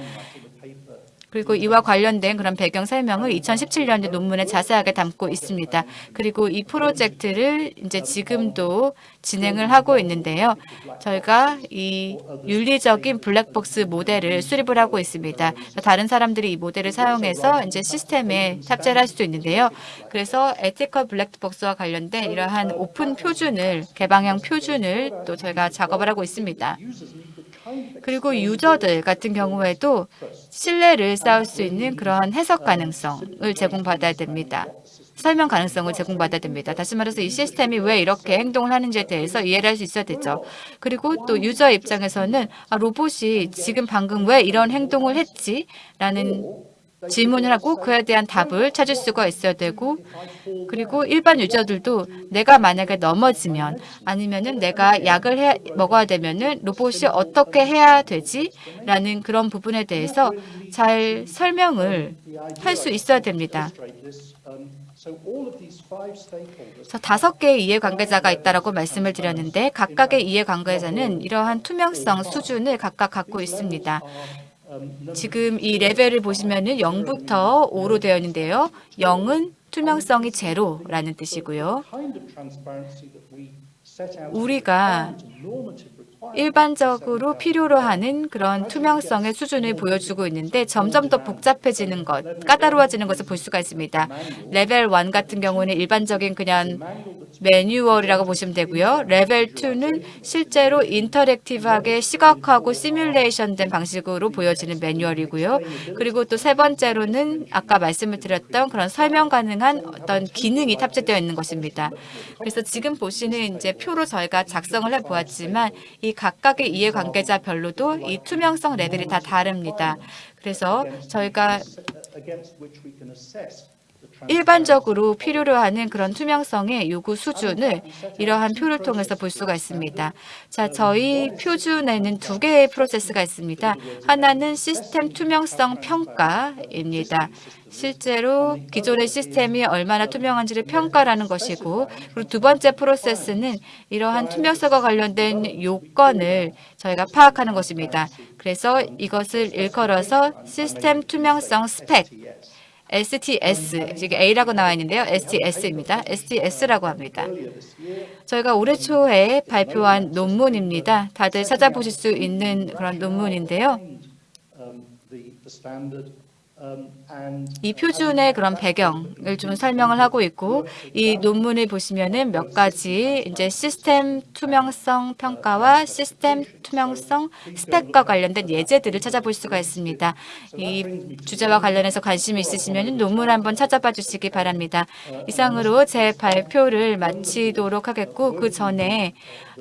그리고 이와 관련된 그런 배경 설명을 2017년에 논문에 자세하게 담고 있습니다. 그리고 이 프로젝트를 이제 지금도 진행을 하고 있는데요. 저희가 이 윤리적인 블랙박스 모델을 수립을 하고 있습니다. 다른 사람들이 이 모델을 사용해서 이제 시스템에 탑재를 할 수도 있는데요. 그래서 ethical black box와 관련된 이러한 오픈 표준을 개방형 표준을 또 저희가 작업을 하고 있습니다. 그리고 유저들 같은 경우에도 신뢰를 쌓을 수 있는 그러한 해석 가능성을 제공받아야 됩니다. 설명 가능성을 제공받아야 됩니다. 다시 말해서 이 시스템이 왜 이렇게 행동을 하는지에 대해서 이해를 할 수 있어야 되죠. 그리고 또 유저 입장에서는 아, 로봇이 지금 방금 왜 이런 행동을 했지? 라는 질문을 하고 그에 대한 답을 찾을 수가 있어야 되고 그리고 일반 유저들도 내가 만약에 넘어지면 아니면은 내가 약을 해, 먹어야 되면은 로봇이 어떻게 해야 되지? 라는 그런 부분에 대해서 잘 설명을 할 수 있어야 됩니다. 그래서 다섯 개의 이해관계자가 있다라고 말씀을 드렸는데 각각의 이해관계자는 이러한 투명성 수준을 각각 갖고 있습니다. 지금 이 레벨을 보시면은 0부터 5로 되어 있는데요. 0은 투명성이 제로라는 뜻이고요. 우리가 일반적으로 필요로 하는 그런 투명성의 수준을 보여주고 있는데 점점 더 복잡해지는 것, 까다로워지는 것을 볼 수가 있습니다. 레벨 1 같은 경우는 일반적인 그냥 매뉴얼이라고 보시면 되고요. 레벨 2는 실제로 interactive하게 시각화하고 시뮬레이션된 방식으로 보여지는 매뉴얼이고요. 그리고 또 세 번째로는 아까 말씀을 드렸던 그런 설명 가능한 어떤 기능이 탑재되어 있는 것입니다. 그래서 지금 보시는 이제 표로 저희가 작성을 해 보았지만 이 각각의 이해관계자별로도 이 투명성 레벨이 다 다릅니다. 그래서 저희가 일반적으로 필요로 하는 그런 투명성의 요구 수준을 이러한 표를 통해서 볼 수가 있습니다. 자, 저희 표준에는 두 개의 프로세스가 있습니다. 하나는 시스템 투명성 평가입니다. 실제로 기존의 시스템이 얼마나 투명한지를 평가라는 것이고 그리고 두 번째 프로세스는 이러한 투명성과 관련된 요건을 저희가 파악하는 것입니다. 그래서 이것을 일컬어서 시스템 투명성 스펙 STS, 지금 A라고 나와 있는데요. STS입니다. STS라고 합니다. 저희가 올해 초에 발표한 논문입니다. 다들 찾아보실 수 있는 그런 논문인데요. 이 표준의 그런 배경을 좀 설명을 하고 있고 이 논문을 보시면은 몇 가지 이제 시스템 투명성 평가와 시스템 투명성 스펙과 관련된 예제들을 찾아볼 수가 있습니다. 이 주제와 관련해서 관심이 있으시면 논문 한번 찾아봐 주시기 바랍니다. 이상으로 제 발표를 마치도록 하겠고 그 전에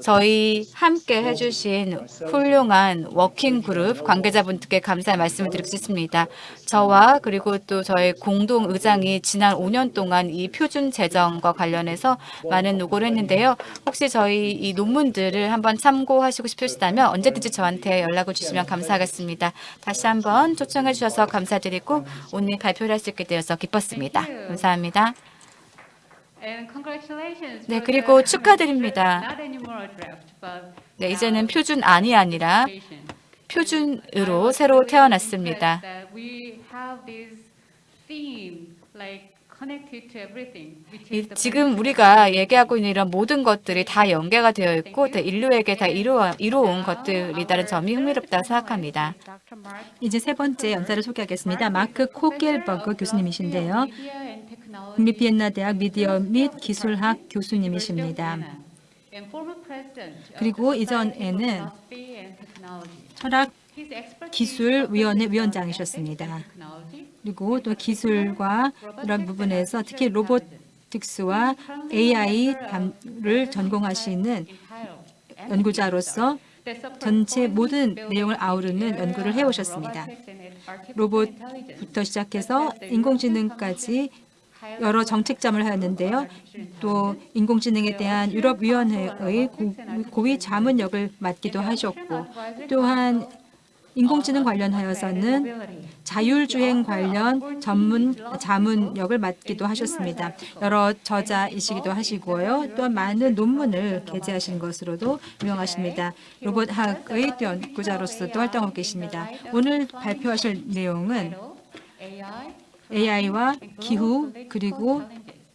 저희 함께 해주신 훌륭한 working group 관계자분들께 감사의 말씀을 드리고 싶습니다. 저와 그리고 또 저희 공동 의장이 지난 5년 동안 이 표준 제정과 관련해서 많은 노고를 했는데요. 혹시 저희 이 논문들을 한번 참고하시고 싶으시다면 언제든지 저한테 연락을 주시면 감사하겠습니다. 다시 한번 초청해 주셔서 감사드리고 오늘 발표를 할 수 있게 되어서 기뻤습니다. 감사합니다. 네, 그리고 축하드립니다. 네, 이제는 표준안이 아니라 표준으로 새로 태어났습니다. 이- 지금 우리가 얘기하고 있는 이런 모든 것들이 다 연계가 되어 있고 다 인류에게 다 이루어, 이루어온 것들이라는 점이 흥미롭다고 생각합니다. 이제 세 번째 연사를 소개하겠습니다. 마크 코겔버그 교수님이신데요. 국립 비엔나 대학 미디어 및 기술학 교수님이십니다. 그리고 이전에는 철학 기술위원회 위원장이셨습니다. 그리고 또 기술과 이런 부분에서 특히 로보틱스와 AI를 전공하시는 연구자로서 전체 모든 내용을 아우르는 연구를 해오셨습니다. 로봇부터 시작해서 인공지능까지 여러 정책점을 하였는데요. 또 인공지능에 대한 유럽위원회의 고- 고위 자문역을 맡기도 하셨고 또한 인공지능 관련하여서는 자율주행 관련 전문 자문 역을 맡기도 하셨습니다. 여러 저자이시기도 하시고요. 또한 많은 논문을 게재하신 것으로도 유명하십니다. 로봇학의 또 연구자로서도 활동하고 계십니다. 오늘 발표하실 내용은 AI와 기후 그리고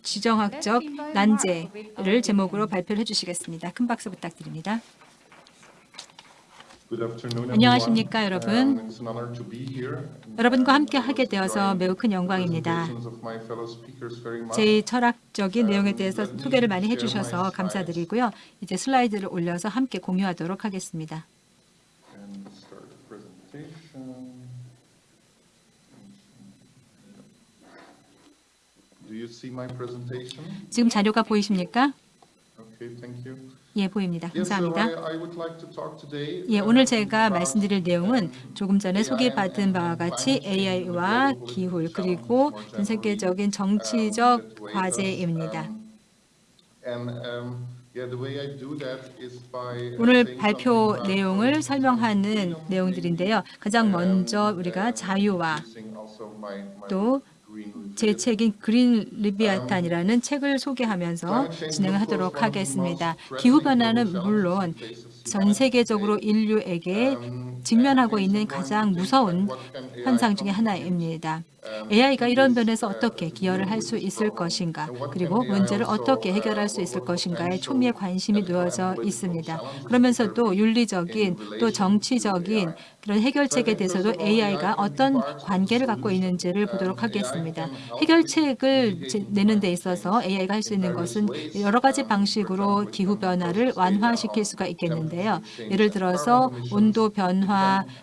지정학적 난제를 제목으로 발표를 해주시겠습니다. 큰 박수 부탁드립니다. 안녕하십니까 여러분. 여러분과 함께 하게 되어서 매우 큰 영광입니다. 제 철학적인 내용에 대해서 소개를 많이 해주셔서 감사드리고요. 이제 슬라이드를 올려서 함께 공유하도록 하겠습니다. 지금 자료가 보이십니까? 예, 보입니다. 감사합니다. 예, 오늘 제가 말씀드릴 내용은 조금 전에 소개받은 바와 같이 AI와 기후 그리고 전 세계적인 정치적 과제입니다. 오늘 발표 내용을 설명하는 내용들인데요. 가장 먼저 우리가 자유와 또 제 책인 그린 리비아탄이라는 책을 소개하면서 진행을 하도록 하겠습니다. 기후 변화는 물론 전 세계적으로 인류에게 직면하고 있는 가장 무서운 현상 중의 하나입니다. AI가 이런 면에서 어떻게 기여를 할 수 있을 것인가 그리고 문제를 어떻게 해결할 수 있을 것인가에 초미의 관심이 놓여져 있습니다. 그러면서도 윤리적인 또 정치적인 그런 해결책에 대해서도 AI가 어떤 관계를 갖고 있는지를 보도록 하겠습니다. 해결책을 내는 데 있어서 AI가 할 수 있는 것은 여러 가지 방식으로 기후 변화를 완화시킬 수가 있겠는데요. 예를 들어서 온도 변화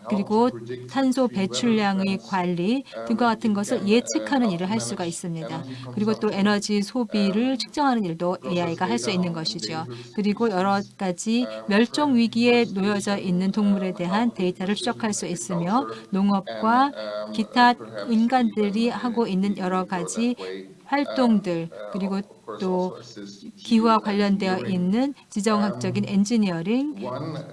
그리고 탄소 배출량의 관리 등과 같은 것을 예측하는 일을 할 수가 있습니다. 그리고 또 에너지 소비를 측정하는 일도 AI가 할 수 있는 것이죠. 그리고 여러 가지 멸종 위기에 놓여져 있는 동물에 대한 데이터를 추적할 수 있으며 농업과 기타 인간들이 하고 있는 여러 가지 활동들 그리고 또 기후와 관련되어 있는 지정학적인 엔지니어링,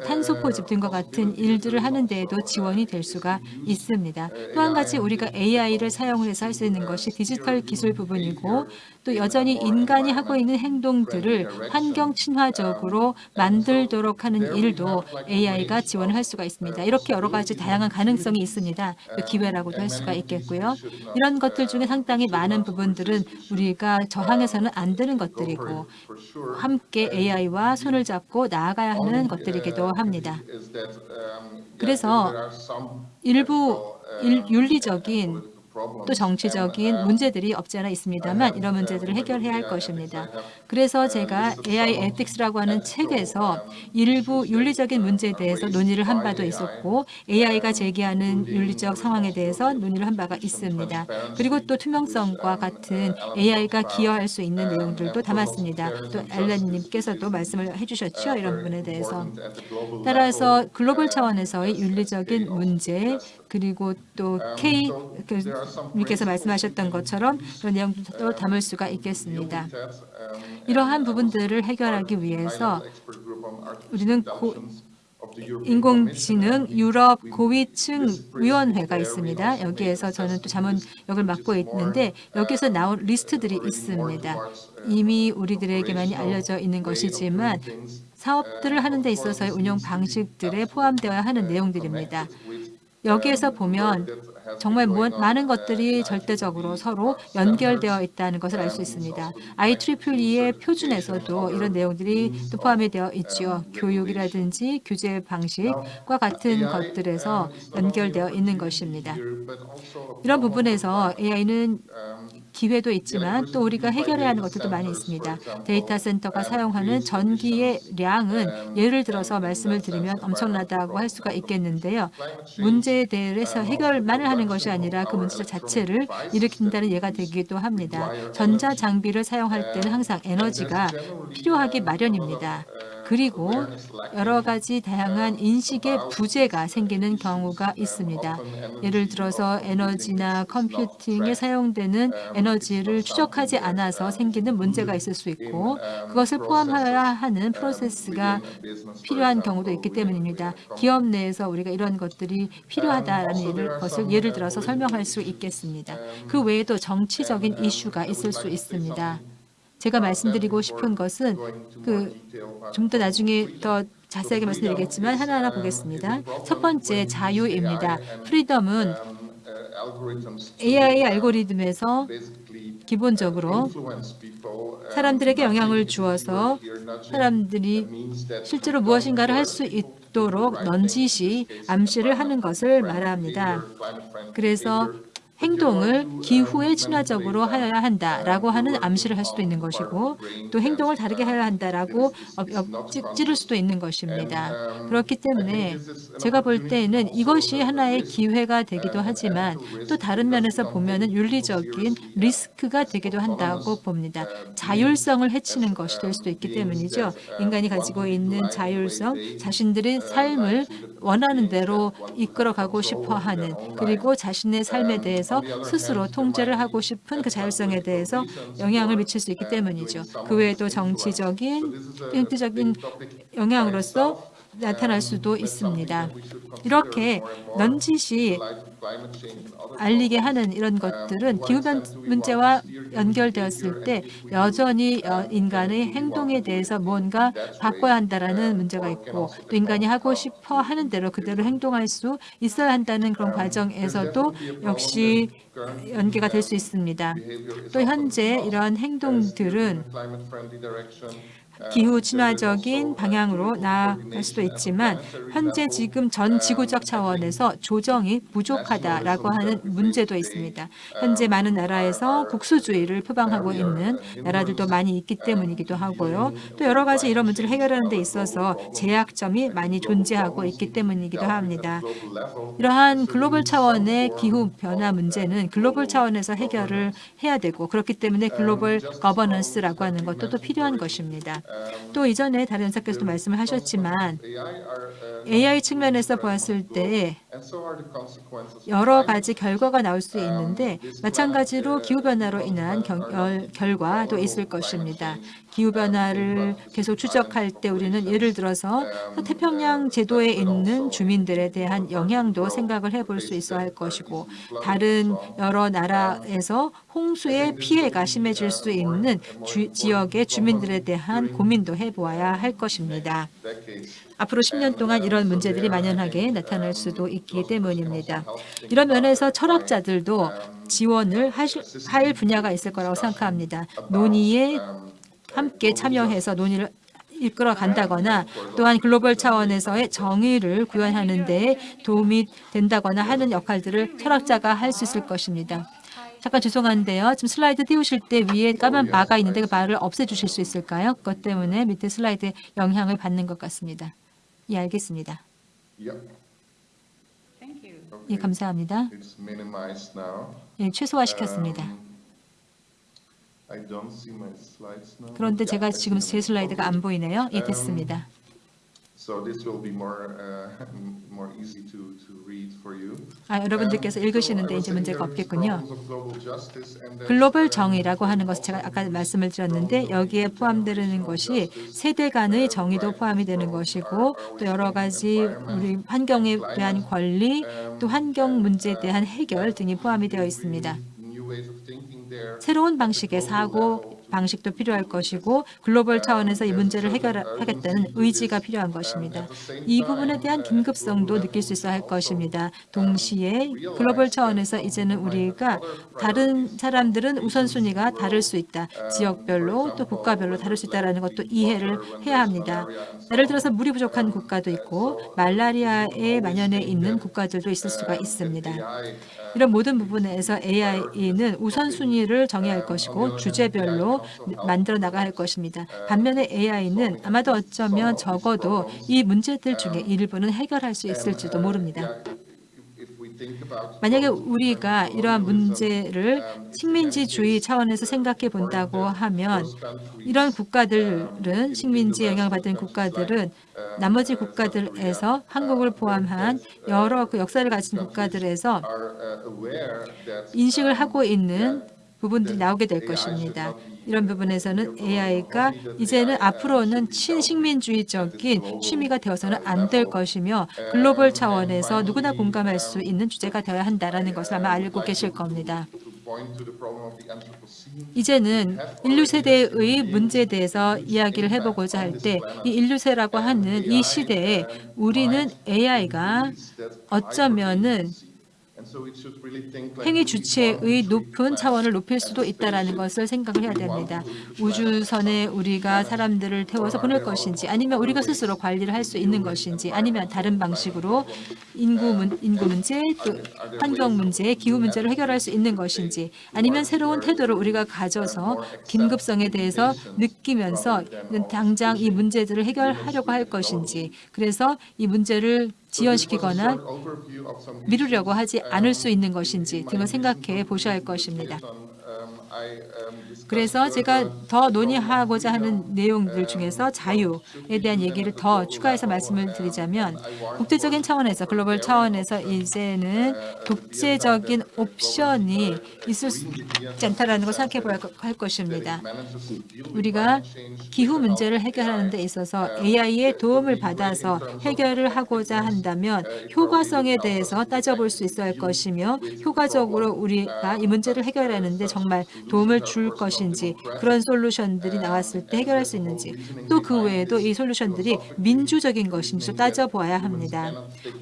탄소 포집 등과 같은 일들을 하는 데에도 지원이 될 수가 있습니다. 또한 가지 우리가 AI를 사용을 해서 할 수 있는 것이 디지털 기술 부분이고 또 여전히 인간이 하고 있는 행동들을 환경 친화적으로 만들도록 하는 일도 AI가 지원을 할 수가 있습니다. 이렇게 여러 가지 다양한 가능성이 있습니다. 또 기회라고도 할 수가 있겠고요. 이런 것들 중에 상당히 많은 부분들은 우리가 저항해서는 안 되는 것들이고 함께 AI와 손을 잡고 나아가야 하는 것들이기도 합니다. 그래서 일부 일- 윤리적인 또 정치적인 문제들이 없지 않아 있습니다만 이런 문제들을 해결해야 할 것입니다. 그래서 제가 AI Ethics라고 하는 책에서 일부 윤리적인 문제에 대해서 논의를 한 바도 있었고 AI가 제기하는 윤리적 상황에 대해서 논의를 한 바가 있습니다. 그리고 또 투명성과 같은 AI가 기여할 수 있는 내용들도 담았습니다. 또 알렌님께서도 말씀을 해주셨죠. 이런 부분에 대해서. 따라서 글로벌 차원에서의 윤리적인 문제 그리고 또 K 님께서 말씀하셨던 것처럼 그런 내용도 담을 수가 있겠습니다. 이러한 부분들을 해결하기 위해서 우리는 고, 인공지능 유럽 고위층 위원회가 있습니다. 여기에서 저는 또 자문 역을 맡고 있는데 여기서 나온 리스트들이 있습니다. 이미 우리들에게 많이 알려져 있는 것이지만 사업들을 하는 데 있어서의 운영 방식들에 포함되어야 하는 내용들입니다. 여기에서 보면 정말 무언- 많은 것들이 절대적으로 서로 연결되어 있다는 것을 알 수 있습니다. IEEE의 표준에서도 이런 내용들이 또 포함이 되어 있지요. 교육이라든지 교제 방식과 같은 것들에서 연결되어 있는 것입니다. 이런 부분에서 AI는 기회도 있지만 또 우리가 해결해야 하는 것들도 많이 있습니다. 데이터 센터가 사용하는 전기의 량은 예를 들어서 말씀을 드리면 엄청나다고 할 수가 있겠는데요. 문제에 대해서 해결만을 하는 것이 아니라 그 문제 자체를 일으킨다는 예가 되기도 합니다. 전자 장비를 사용할 때는 항상 에너지가 필요하기 마련입니다. 그리고 여러 가지 다양한 인식의 부재가 생기는 경우가 있습니다. 예를 들어서 에너지나 컴퓨팅에 사용되는 에너지를 추적하지 않아서 생기는 문제가 있을 수 있고 그것을 포함해야 하는 프로세스가 필요한 경우도 있기 때문입니다. 기업 내에서 우리가 이런 것들이 필요하다는 것을 예를 들어서 설명할 수 있겠습니다. 그 외에도 정치적인 이슈가 있을 수 있습니다. 제가 말씀드리고 싶은 것은 그 좀 더 나중에 더 자세하게 말씀드리겠지만 하나하나 보겠습니다. 첫 번째 자유입니다. 프리덤은 AI 알고리즘에서 기본적으로 사람들에게 영향을 주어서 사람들이 실제로 무엇인가를 할 수 있도록 넌지시 암시를 하는 것을 말합니다. 그래서 행동을 기후에 친화적으로 하여야 한다라고 하는 암시를 할 수도 있는 것이고 또 행동을 다르게 해야 한다라고 찌를 수도 있는 것입니다. 그렇기 때문에 제가 볼 때에는 이것이 하나의 기회가 되기도 하지만 또 다른 면에서 보면 은 윤리적인 리스크가 되기도 한다고 봅니다. 자율성을 해치는 것이 될 수도 있기 때문이죠. 인간이 가지고 있는 자율성, 자신들의 삶을 원하는 대로 이끌어가고 싶어하는 그리고 자신의 삶에 대해서 스스로 통제를 하고 싶은 그 자율성에 대해서 영향을 미칠 수 있기 때문이죠. 그 외에도 정치적인, 형태적인 영향으로서 나타날 수도 있습니다. 이렇게 넌지시 알리게 하는 이런 것들은 기후변 문제와 연결되었을 때 여전히 어, 인간의 행동에 대해서 뭔가 바꿔야 한다라는 문제가 있고 또 인간이 하고 싶어 하는 대로 그대로 행동할 수 있어야 한다는 그런 과정에서도 역시 연계가 될 수 있습니다. 또 현재 이러한 행동들은 기후 친화적인 방향으로 나아갈 수도 있지만 현재 지금 전 지구적 차원에서 조정이 부족하다라고 하는 문제도 있습니다. 현재 많은 나라에서 국수주의를 표방하고 있는 나라들도 많이 있기 때문이기도 하고요. 또 여러 가지 이런 문제를 해결하는 데 있어서 제약점이 많이 존재하고 있기 때문이기도 합니다. 이러한 글로벌 차원의 기후 변화 문제는 글로벌 차원에서 해결을 해야 되고 그렇기 때문에 글로벌 거버넌스라고 하는 것도 또 필요한 것입니다. 또 이전에 다른 연사께서도 말씀을 하셨지만 AI 측면에서 보았을 때 여러 가지 결과가 나올 수 있는데 마찬가지로 기후변화로 인한 결과도 있을 것입니다. 기후변화를 계속 추적할 때 우리는 예를 들어서 태평양 제도에 있는 주민들에 대한 영향도 생각을 해볼 수 있어야 할 것이고 다른 여러 나라에서 홍수의 피해가 심해질 수 있는 주, 지역의 주민들에 대한 고민도 해보아야 할 것입니다. 앞으로 10년 동안 이런 문제들이 만연하게 나타날 수도 있기 때문입니다. 이런 면에서 철학자들도 지원을 하실, 할 분야가 있을 거라고 생각합니다. 논의에 함께 참여해서 논의를 이끌어 간다거나 또한 글로벌 차원에서의 정의를 구현하는 데 도움이 된다거나 하는 역할들을 철학자가 할 수 있을 것입니다. 잠깐 죄송한데요. 지금 슬라이드 띄우실 때 위에 까만 바가 있는데 그 바를 없애주실 수 있을까요? 그것 때문에 밑에 슬라이드에 영향을 받는 것 같습니다. 예, 알겠습니다. 예, 감사합니다. 예, 최소화시켰습니다. 그런데 제가 지금 제 슬라이드가 안 보이네요. 예, 됐습니다. [LAUGHS] 아, 여러분들께서 읽으시는데 이제 문제가 없겠군요. 글로벌 정의라고 하는 것을 제가 아까 말씀을 드렸는데 여기에 포함되는 것이 세대 간의 정의도 포함이 되는 것이고 또 여러 가지 우리 환경에 대한 권리 또 환경 문제에 대한 해결 등이 포함이 되어 있습니다. 새로운 방식의 사고 방식도 필요할 것이고 글로벌 차원에서 이 문제를 해결하겠다는 의지가 필요한 것입니다. 이 부분에 대한 긴급성도 느낄 수 있어야 할 것입니다. 동시에 글로벌 차원에서 이제는 우리가 다른 사람들은 우선순위가 다를 수 있다. 지역별로 또 국가별로 다를 수 있다는 것도 이해를 해야 합니다. 예를 들어서 물이 부족한 국가도 있고 말라리아에 만연해 있는 국가들도 있을 수가 있습니다. 이런 모든 부분에서 AI는 우선순위를 정해야 할 것이고 주제별로 만들어 할 것입니다. 반면에 AI는 아마도 어쩌면 적어도 이 문제들 중에 일부는 해결할 수 있을지도 모릅니다. 만약에 우리가 이러한 문제를 식민지주의 차원에서 생각해 본다고 하면 이런 국가들은 식민지 영향을 받은 국가들은 나머지 국가들에서 한국을 포함한 여러 그 역사를 가진 국가들에서 인식을 하고 있는 부분들이 나오게 될 것입니다. 이런 부분에서는 AI가 이제는 앞으로는 친식민주의적인 취미가 되어서는 안 될 것이며 글로벌 차원에서 누구나 공감할 수 있는 주제가 되어야 한다는 것을 아마 알고 계실 겁니다. 이제는 인류 세대의 문제에 대해서 이야기를 해보고자 할 때 이 인류 세라고 하는 이 시대에 우리는 AI가 어쩌면은 행위 주체의 높은 차원을 높일 수도 있다는 것을 생각을 해야 됩니다. 우주선에 우리가 사람들을 태워서 보낼 것인지 아니면 우리가 스스로 관리를 할 수 있는 것인지 아니면 다른 방식으로 인구, 문, 인구 문제, 또 환경 문제, 기후 문제를 해결할 수 있는 것인지 아니면 새로운 태도를 우리가 가져서 긴급성에 대해서 느끼면서 당장 이 문제들을 해결하려고 할 것인지 그래서 이 문제를 지연시키거나 미루려고 하지 않을 수 있는 것인지 등을 생각해 보셔야 할 것입니다. 그래서 제가 더 논의하고자 하는 내용들 중에서 자유에 대한 얘기를 더 추가해서 말씀을 드리자면 국제적인 차원에서 글로벌 차원에서 이제는 독재적인 옵션이 있을 수 있지 않다라는 걸 생각해 봐야 할 것입니다. 우리가 기후 문제를 해결하는 데 있어서 AI의 도움을 받아서 해결을 하고자 한다면 효과성에 대해서 따져볼 수 있어야 할 것이며 효과적으로 우리가 이 문제를 해결하는 데 정말 도움을 줄 것 인지 그런 솔루션들이 나왔을 때 해결할 수 있는지 또 그 외에도 이 솔루션들이 민주적인 것인지 따져보아야 합니다.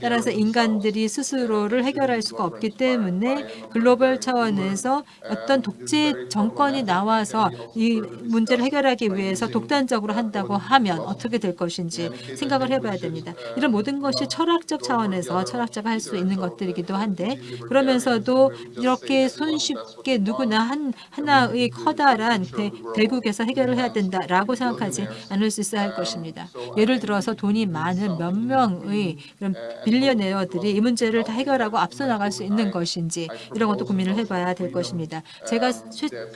따라서 인간들이 스스로를 해결할 수가 없기 때문에 글로벌 차원에서 어떤 독재 정권이 나와서 이 문제를 해결하기 위해서 독단적으로 한다고 하면 어떻게 될 것인지 생각을 해봐야 됩니다. 이런 모든 것이 철학적 차원에서 철학자가 할 수 있는 것들이기도 한데 그러면서도 이렇게 손쉽게 누구나 한 하나의 커다 란 대, 대국에서 해결을 해야 된다라고 생각하지 않을 수 있어야 할 것입니다. 예를 들어서 돈이 많은 몇 명의 그런 빌리어네어들이 이 문제를 다 해결하고 앞서 나갈 수 있는 것인지 이런 것도 고민을 해봐야 될 것입니다. 제가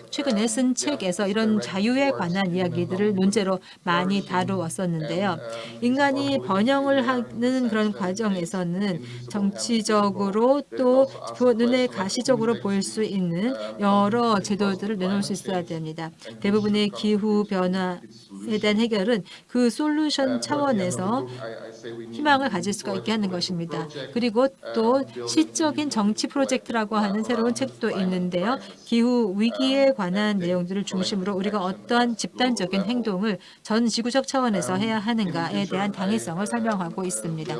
최, 근에 쓴 책에서 이런 자유에 관한 이야기들을 논제로 많이 다루었었는데요. 인간이 번영을 하는 그런 과정에서는 정치적으로 또 눈에 가시적으로 보일 수 있는 여러 제도들을 내놓을 수 있어 야 됩니다. 대부분의 기후 변화에 대한 해결은 그 솔루션 차원에서 희망을 가질 수가 있게 하는 것입니다. 그리고 또 시적인 정치 프로젝트라고 하는 새로운 책도 있는데요. 기후 위기에 관한 내용들을 중심으로 우리가 어떠한 집단적인 행동을 전 지구적 차원에서 해야 하는가에 대한 당위성을 설명하고 있습니다.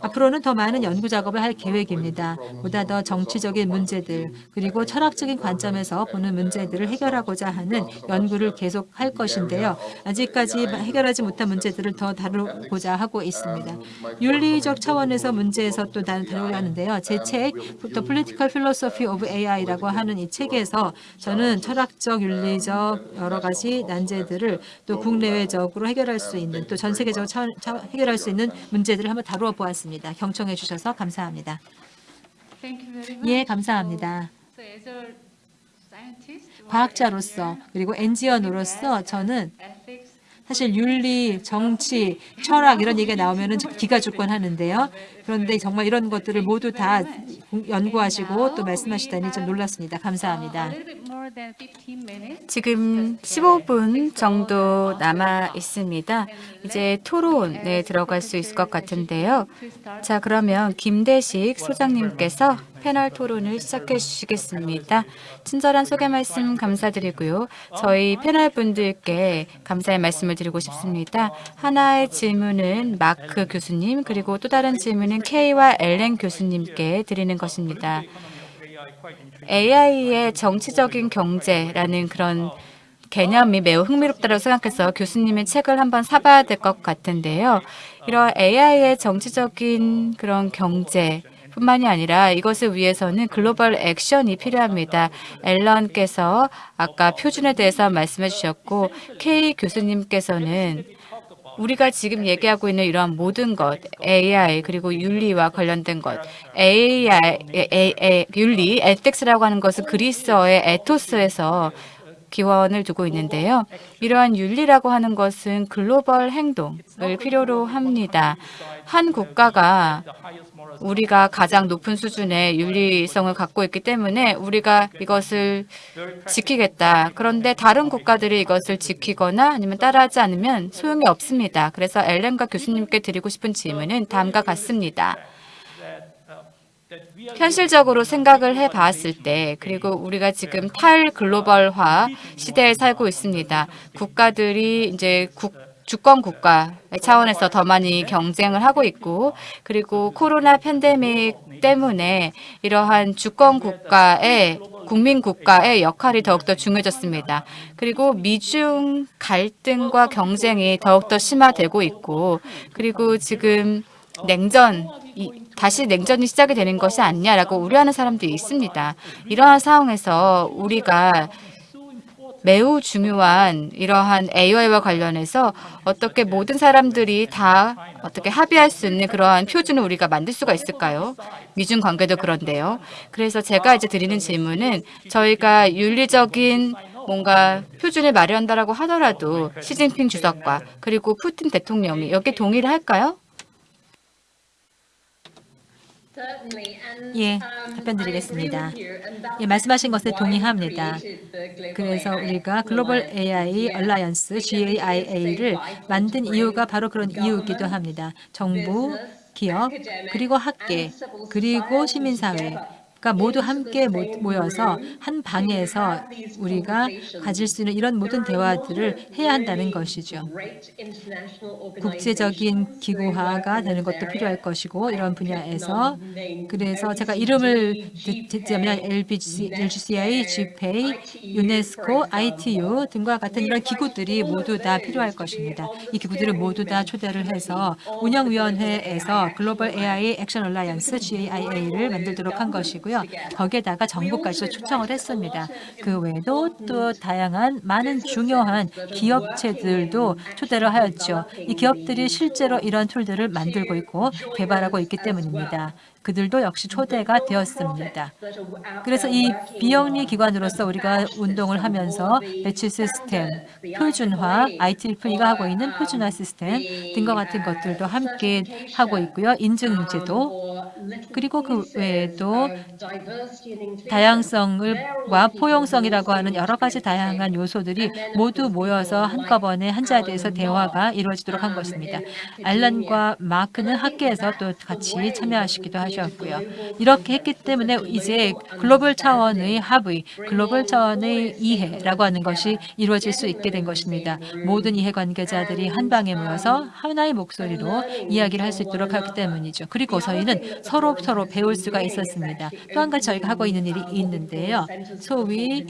앞으로는 더 많은 연구 작업을 할 계획입니다. 보다 더 정치적인 문제들 그리고 철학적인 관점에서 보는 문제들 을 해결하고자 하는 연구를 계속할 것인데요. 아직까지 해결하지 못한 문제들을 더 다루고자 하고 있습니다. 윤리적 차원에서 문제에서 또 다루려 하는데요. 제 책 The Political Philosophy of AI라고 하는 이 책에서 저는 철학적, 윤리적 여러 가지 난제들을 또 국내외적으로 해결할 수 있는 또 전 세계적으로 차, 차, 해결할 수 있는 문제들을 한번 다루어 보았습니다. 경청해 주셔서 감사합니다. 예, 감사합니다. 과학자로서 그리고 엔지니어로서 저는 사실 윤리, 정치, 철학 이런 얘기가 나오면 기가 죽곤 하는데요. 그런데 정말 이런 것들을 모두 다 연구하시고 또 말씀하시다니 좀 놀랐습니다. 감사합니다. 지금 15분 정도 남아 있습니다. 이제 토론에 들어갈 수 있을 것 같은데요. 자, 그러면 김대식 소장님께서 패널 토론을 시작해 주시겠습니다. 친절한 소개 말씀 감사드리고요. 저희 패널 분들께 감사의 말씀을 드리고 싶습니다. 하나의 질문은 마크 교수님 그리고 또 다른 질문은 K와 엘렌 교수님께 드리는 것입니다. AI의 정치적인 경제라는 그런 개념이 매우 흥미롭다고 생각해서 교수님의 책을 한번 사봐야 될 것 같은데요. 이런 AI의 정치적인 그런 경제 뿐만이 아니라 이것을 위해서는 글로벌 액션이 필요합니다. 앨런께서 아까 표준에 대해서 말씀해 주셨고 K 교수님께서는 우리가 지금 얘기하고 있는 이러한 모든 것, AI 그리고 윤리와 관련된 것, AI, A, A, 윤리, 에틱스라고 하는 것은 그리스어의 에토스에서 기원을 두고 있는데요. 이러한 윤리라고 하는 것은 글로벌 행동을 필요로 합니다. 한 국가가 우리가 가장 높은 수준의 윤리성을 갖고 있기 때문에 우리가 이것을 지키겠다. 그런데 다른 국가들이 이것을 지키거나 아니면 따라하지 않으면 소용이 없습니다. 그래서 엘렌과 교수님께 드리고 싶은 질문은 다음과 같습니다. 현실적으로 생각을 해 봤을 때 그리고 우리가 지금 탈글로벌화 시대에 살고 있습니다. 국가들이 이제 국 주권 국가 차원에서 더 많이 경쟁을 하고 있고 그리고 코로나 팬데믹 때문에 이러한 주권 국가의 국민 국가의 역할이 더욱더 중요해졌습니다. 그리고 미중 갈등과 경쟁이 더욱더 심화되고 있고 그리고 지금 냉전 이, 다시 냉전이 시작이 되는 것이 아니냐라고 우려하는 사람들이 있습니다. 이러한 상황에서 우리가 매우 중요한 이러한 AI와 관련해서 어떻게 모든 사람들이 다 어떻게 합의할 수 있는 그러한 표준을 우리가 만들 수가 있을까요? 미중 관계도 그런데요. 그래서 제가 이제 드리는 질문은 저희가 윤리적인 뭔가 표준을 마련한다라고 하더라도 시진핑 주석과 그리고 푸틴 대통령이 여기에 동의를 할까요? 예, 답변 드리겠습니다. 예, 말씀하신 것에 동의합니다. 그래서 우리가 Global AI Alliance GAIA를 만든 이유가 바로 그런 이유이기도 합니다. 정부, 기업, 그리고 학계, 그리고 시민사회, 가 모두 함께 모- 모여서 한 방에서 우리가 가질 수 있는 이런 모든 대화들을 해야 한다는 것이죠. 국제적인 기구화가 되는 것도 필요할 것이고 이런 분야에서 그래서 제가 이름을 듣- 듣자면 LGCI, GPA, 유네스코, ITU 등과 같은 이런 기구들이 모두 다 필요할 것입니다. 이 기구들을 모두 다 초대를 해서 운영위원회에서 Global AI Action Alliance GAIA를 만들도록 한 것이고 요. 거기에다가 정부까지도 초청을 했습니다. 그 외에도 또 다양한 많은 중요한 기업체들도 초대를 하였죠. 이 기업들이 실제로 이런 tool들을 만들고 있고 개발하고 있기 때문입니다. 그들도 역시 초대가 되었습니다. 그래서 이 비영리 기관으로서 우리가 운동을 하면서 배치 시스템, 표준화, IEEE가 하고 있는 표준화 시스템 등과 같은 것들도 함께 하고 있고요. 인증제도 그리고 그 외에도 다양성과 포용성이라고 하는 여러 가지 다양한 요소들이 모두 모여서 한꺼번에 한 자리에서 대화가 이루어지도록 한 것입니다. 알란과 마크는 학계에서 또 같이 참여하시기도 하셨 고요. 이렇게 했기 때문에 이제 글로벌 차원의 합의, 글로벌 차원의 이해라고 하는 것이 이루어질 수 있게 된 것입니다. 모든 이해관계자들이 한 방에 모여서 하나의 목소리로 이야기를 할 수 있도록 하기 때문이죠. 그리고 저희는 서로 서로 배울 수가 있었습니다. 또 한 가지 저희가 하고 있는 일이 있는데요. 소위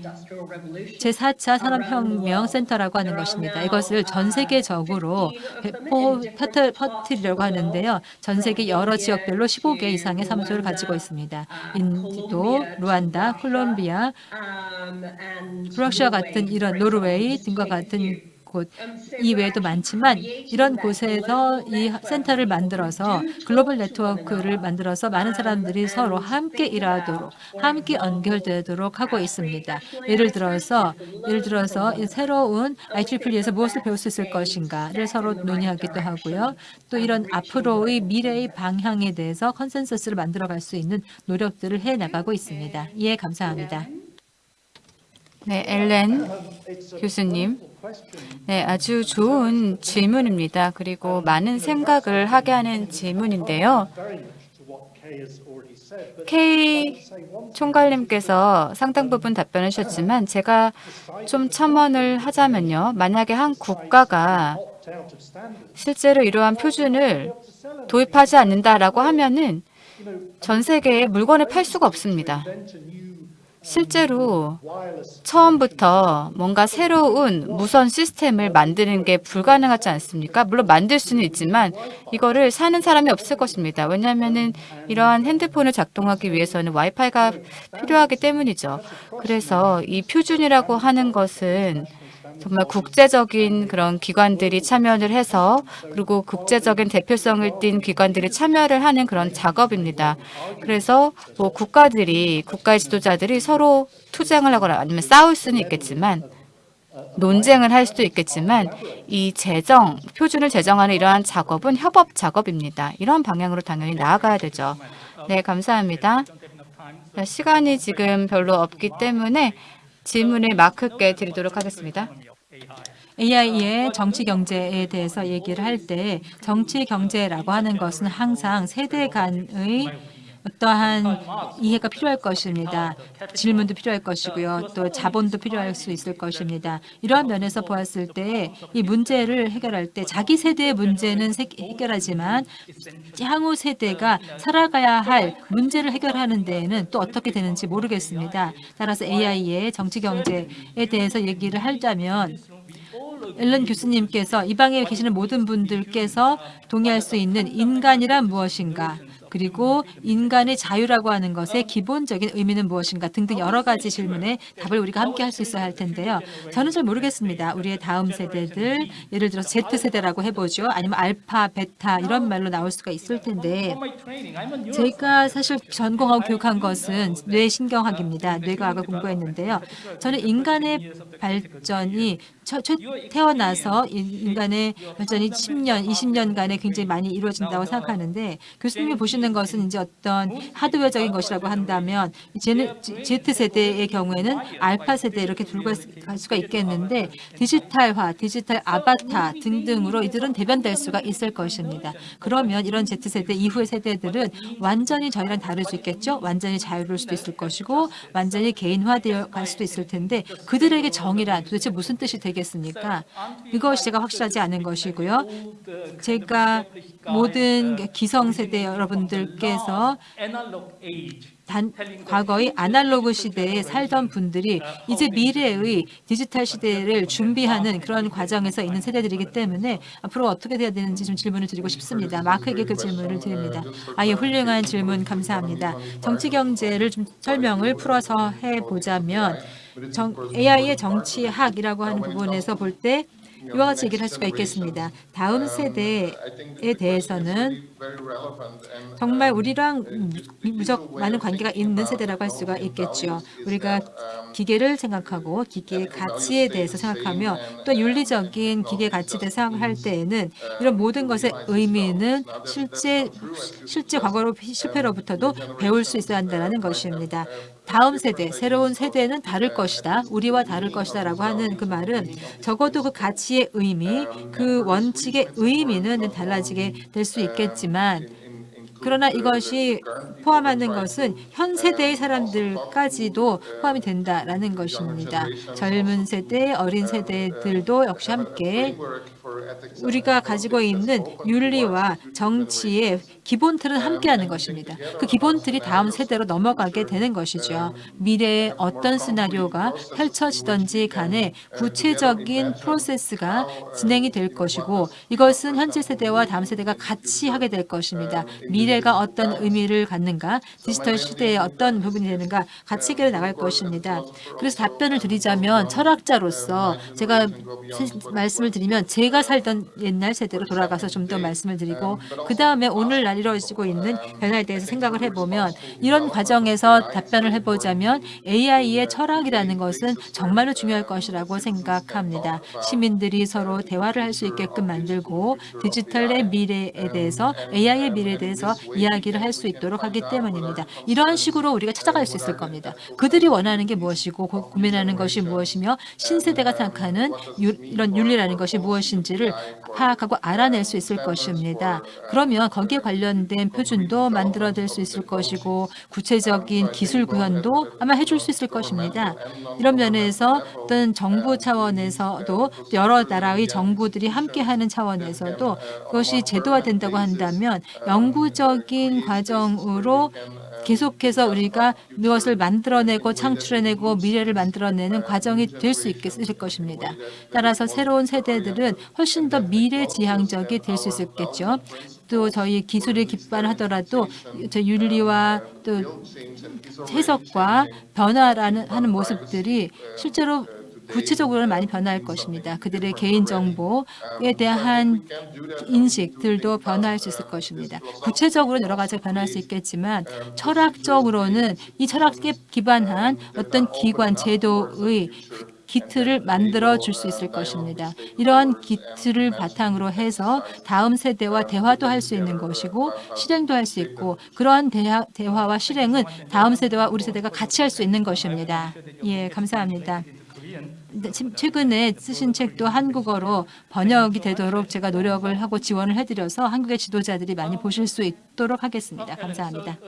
제4차 산업혁명 센터라고 하는 것입니다. 이것을 전 세계적으로 배포 퍼트- 퍼뜨리려고 하는데요. 전 세계 여러 지역별로 15개 이상의 사무소를 가지고 있습니다. 인도, 르완다, 콜롬비아, 러시아 같은 이런 노르웨이 등과 같은 곳 이외에도 많지만 이런 곳에서 이 센터를 만들어서 글로벌 네트워크를 만들어서 많은 사람들이 서로 함께 일하도록 함께 연결되도록 하고 있습니다. 예를 들어서 예를 들어서 이 새로운 IEEE에서 무엇을 배울 수 있을 것인가를 서로 논의하기도 하고요. 또 이런 앞으로의 미래의 방향에 대해서 컨센서스를 만들어갈 수 있는 노력들을 해 나가고 있습니다. 예, 감사합니다. 네, 엘렌 교수님. 네, 아주 좋은 질문입니다. 그리고 많은 생각을 하게 하는 질문인데요. K 총괄님께서 상당 부분 답변을 주셨지만 제가 좀 첨언을 하자면요. 만약에 한 국가가 실제로 이러한 표준을 도입하지 않는다라고 하면은 전 세계에 물건을 팔 수가 없습니다. 실제로 처음부터 뭔가 새로운 무선 시스템을 만드는 게 불가능하지 않습니까? 물론 만들 수는 있지만 이거를 사는 사람이 없을 것입니다. 왜냐하면은 이러한 핸드폰을 작동하기 위해서는 와이파이가 필요하기 때문이죠. 그래서 이 표준이라고 하는 것은 정말 국제적인 그런 기관들이 참여를 해서 그리고 국제적인 대표성을 띈 기관들이 참여를 하는 그런 작업입니다. 그래서 뭐 국가들이 국가의 지도자들이 서로 투쟁을 하거나 아니면 싸울 수는 있겠지만 논쟁을 할 수도 있겠지만 이 제정 표준을 제정하는 이러한 작업은 협업 작업입니다. 이런 방향으로 당연히 나아가야 되죠. 네, 감사합니다. 자, 시간이 지금 별로 없기 때문에 질문을 마크께 드리도록 하겠습니다. AI의 정치 경제에 대해서 얘기를 할 때 정치 경제라고 하는 것은 항상 세대 간의 어떠한 이해가 필요할 것입니다. 질문도 필요할 것이고요. 또 자본도 필요할 수 있을 것입니다. 이러한 면에서 보았을 때 이 문제를 해결할 때 자기 세대의 문제는 세- 해결하지만 향후 세대가 살아가야 할 문제를 해결하는 데에는 또 어떻게 되는지 모르겠습니다. 따라서 AI의 정치 경제에 대해서 얘기를 하자면 앨런 교수님께서 이 방에 계시는 모든 분들께서 동의할 수 있는 인간이란 무엇인가 그리고 인간의 자유라고 하는 것의 기본적인 의미는 무엇인가 등등 여러 가지 질문에 답을 우리가 함께 할 수 있어야 할 텐데요. 저는 잘 모르겠습니다. 우리의 다음 세대들 예를 들어 Z세대라고 해보죠. 아니면 알파, 베타 이런 말로 나올 수가 있을 텐데 제가 사실 전공하고 교육한 것은 뇌신경학입니다. 뇌과학을 공부했는데요. 저는 인간의 발전이 태어나서 인- 인간의 발전이 10년, 20년간에 굉장히 많이 이루어진다고 생각하는데 교수님이 보시는 것은 이제 어떤 하드웨어적인 것이라고 한다면 Z세대의 경우에는 알파 세대 이렇게 둘 수가 있겠는데 디지털화, 디지털 아바타 등등으로 이들은 대변될 수가 있을 것입니다. 그러면 이런 Z세대 이후의 세대들은 완전히 저희랑 다를 수 있겠죠. 완전히 자유로울 수도 있을 것이고 완전히 개인화되어 갈 수도 있을 텐데 그들에게 정의란 도대체 무슨 뜻이 되겠습니까? 이것이 제가 확실하지 않은 것이고요. 제가 모든 기성세대 여러분 들께서 단, 과거의 아날로그 시대에 살던 분들이 이제 미래의 디지털 시대를 준비하는 그런 과정에서 있는 세대들이기 때문에 앞으로 어떻게 돼야 되는지 좀 질문을 드리고 싶습니다. 마크에게 그 질문을 드립니다. 아예 훌륭한 질문 감사합니다. 정치 경제를 좀 설명을 풀어서 해보자면 정, AI의 정치학이라고 하는 부분에서 볼때 이와 같이 얘기를 할 수가 있겠습니다. 다음 세대에 대해서는 정말 우리랑 무적 많은 관계가 있는 세대라고 할 수가 있겠죠. 우리가 기계를 생각하고 기계의 가치에 대해서 생각하며 또 윤리적인 기계 가치에 대해서 생각할 때에는 이런 모든 것의 의미는 실제 실제 과거로 실패로부터도 배울 수 있어야 한다는 것입니다. 다음 세대, 새로운 세대는 다를 것이다. 우리와 다를 것이다 라고 하는 그 말은 적어도 그 가치의 의미, 그 원칙의 의미는 달라지게 될 수 있겠지만 그러나 이것이 포함하는 것은 현 세대의 사람들까지도 포함이 된다라는 것입니다. 젊은 세대, 어린 세대들도 역시 함께 우리가 가지고 있는 윤리와 정치의 기본 틀은 함께하는 것입니다. 그 기본 틀이 다음 세대로 넘어가게 되는 것이죠. 미래에 어떤 시나리오가 펼쳐지던지 간에 구체적인 프로세스가 진행이 될 것이고 이것은 현재 세대와 다음 세대가 같이 하게 될 것입니다. 미래가 어떤 의미를 갖는가, 디지털 시대에 어떤 부분이 되는가 같이 해결해 나갈 것입니다. 그래서 답변을 드리자면 철학자로서 제가 말씀을 드리면 제가 살던 옛날 세대로 돌아가서 좀 더 말씀을 드리고 그 다음에 오늘날 이루어지고 있는 변화에 대해서 생각을 해보면 이런 과정에서 답변을 해보자면 AI의 철학이라는 것은 정말로 중요할 것이라고 생각합니다. 시민들이 서로 대화를 할 수 있게끔 만들고 디지털의 미래에 대해서 AI의 미래에 대해서 이야기를 할 수 있도록 하기 때문입니다. 이러한 식으로 우리가 찾아갈 수 있을 겁니다. 그들이 원하는 게 무엇이고 고- 고민하는 것이 무엇이며 신세대가 생각하는 유- 이런 윤리라는 것이 무엇인지를 파악하고 알아낼 수 있을 것입니다. 그러면 거기에 관련된 표준도 만들어낼 수 있을 것이고 구체적인 기술 구현도 아마 해줄 수 있을 것입니다. 이런 면에서 어떤 정부 차원에서도 여러 나라의 정부들이 함께하는 차원에서도 그것이 제도화된다고 한다면 영구적인 과정으로 계속해서 우리가 무엇을 만들어내고 창출해내고 미래를 만들어내는 과정이 될 수 있을 것입니다. 따라서 새로운 세대들은 훨씬 더 미래지향적이 될 수 있겠죠. 또 저희 기술이 기반하더라도 저 윤리와 또 해석과 변화라는 하는 모습들이 실제로 구체적으로는 많이 변화할 것입니다. 그들의 개인정보에 대한 인식들도 변화할 수 있을 것입니다. 구체적으로 여러 가지가 변화할 수 있겠지만 철학적으로는 이 철학에 기반한 어떤 기관 제도의 기틀을 만들어 줄 수 있을 것입니다. 이러한 기틀을 바탕으로 해서 다음 세대와 대화도 할 수 있는 것이고 실행도 할 수 있고 그러한 대화, 대화와 실행은 다음 세대와 우리 세대가 같이 할 수 있는 것입니다. 예, 감사합니다. 네, 최근에 쓰신 책도 한국어로 번역이 되도록 제가 노력을 하고 지원을 해드려서 한국의 지도자들이 많이 보실 수 있도록 하겠습니다. 감사합니다.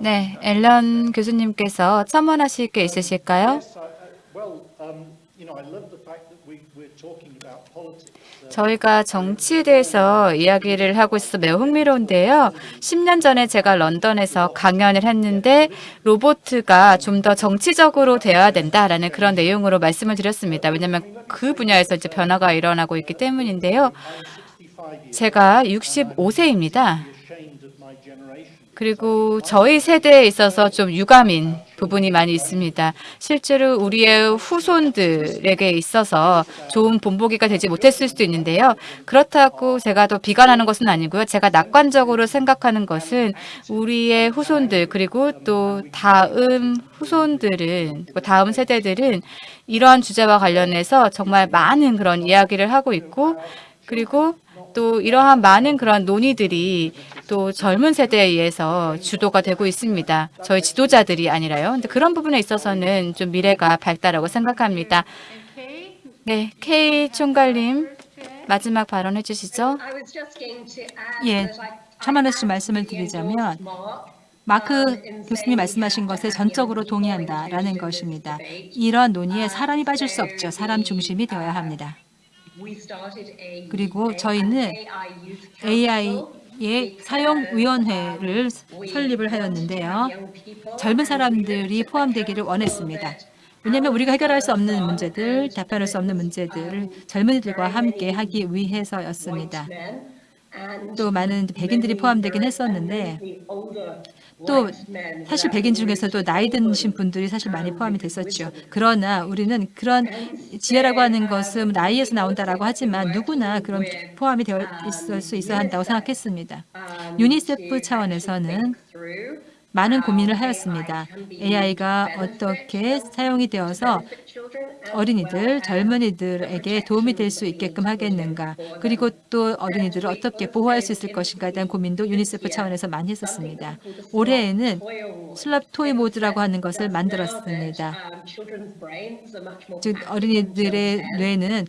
네, 앨런 교수님께서 첨언하실 게 있으실까요? 저희가 정치에 대해서 이야기를 하고 있어서 매우 흥미로운데요. 10년 전에 제가 런던에서 강연을 했는데 로보트가 좀 더 정치적으로 되어야 된다라는 그런 내용으로 말씀을 드렸습니다. 왜냐하면 그 분야에서 이제 변화가 일어나고 있기 때문인데요. 65 years 제가 65세입니다. ashamed of my generation. 그리고 저희 세대에 있어서 좀 유감인 부분이 많이 있습니다. 실제로 우리의 후손들에게 있어서 좋은 본보기가 되지 못했을 수도 있는데요. 그렇다고 제가 더 비관하는 것은 아니고요. 제가 낙관적으로 생각하는 것은 우리의 후손들 그리고 또 다음 후손들은 또 다음 세대들은 이러한 주제와 관련해서 정말 많은 그런 이야기를 하고 있고 그리고 또 이러한 많은 그런 논의들이 또 젊은 세대에 의해서 주도가 되고 있습니다. 저희 지도자들이 아니라요. 근데 그런 부분에 있어서는 좀 미래가 밝다라고 생각합니다. 네, K 총괄님 마지막 발언해 주시죠. 예, 첨언해 씨 말씀을 드리자면 마크 교수님이 말씀하신 것에 전적으로 동의한다라는 것입니다. 이런 논의에 사람이 빠질 수 없죠. 사람 중심이 되어야 합니다. 그리고 저희는 AI의 사용위원회를 설립을 하였는데요. 젊은 사람들이 포함되기를 원했습니다. 왜냐하면 우리가 해결할 수 없는 문제들, 답변할 수 없는 문제들을 젊은이들과 함께 하기 위해서였습니다. 또 많은 백인들이 포함되긴 했었는데 또 사실 백인 중에서도 나이 드신 분들이 사실 많이 포함이 됐었죠. 그러나 우리는 그런 지혜라고 하는 것은 나이에서 나온다라고 하지만 누구나 그런 포함이 되어 있을 수 있어야 한다고 생각했습니다. 유니세프 차원에서는 많은 고민을 하였습니다. AI가 어떻게 사용이 되어서 어린이들, 젊은이들에게 도움이 될 수 있게끔 하겠는가 그리고 또 어린이들을 어떻게 보호할 수 있을 것인가에 대한 고민도 유니세프 차원에서 많이 했었습니다. 올해에는 슬랍 토이 모드라고 하는 것을 만들었습니다. 즉 어린이들의 뇌는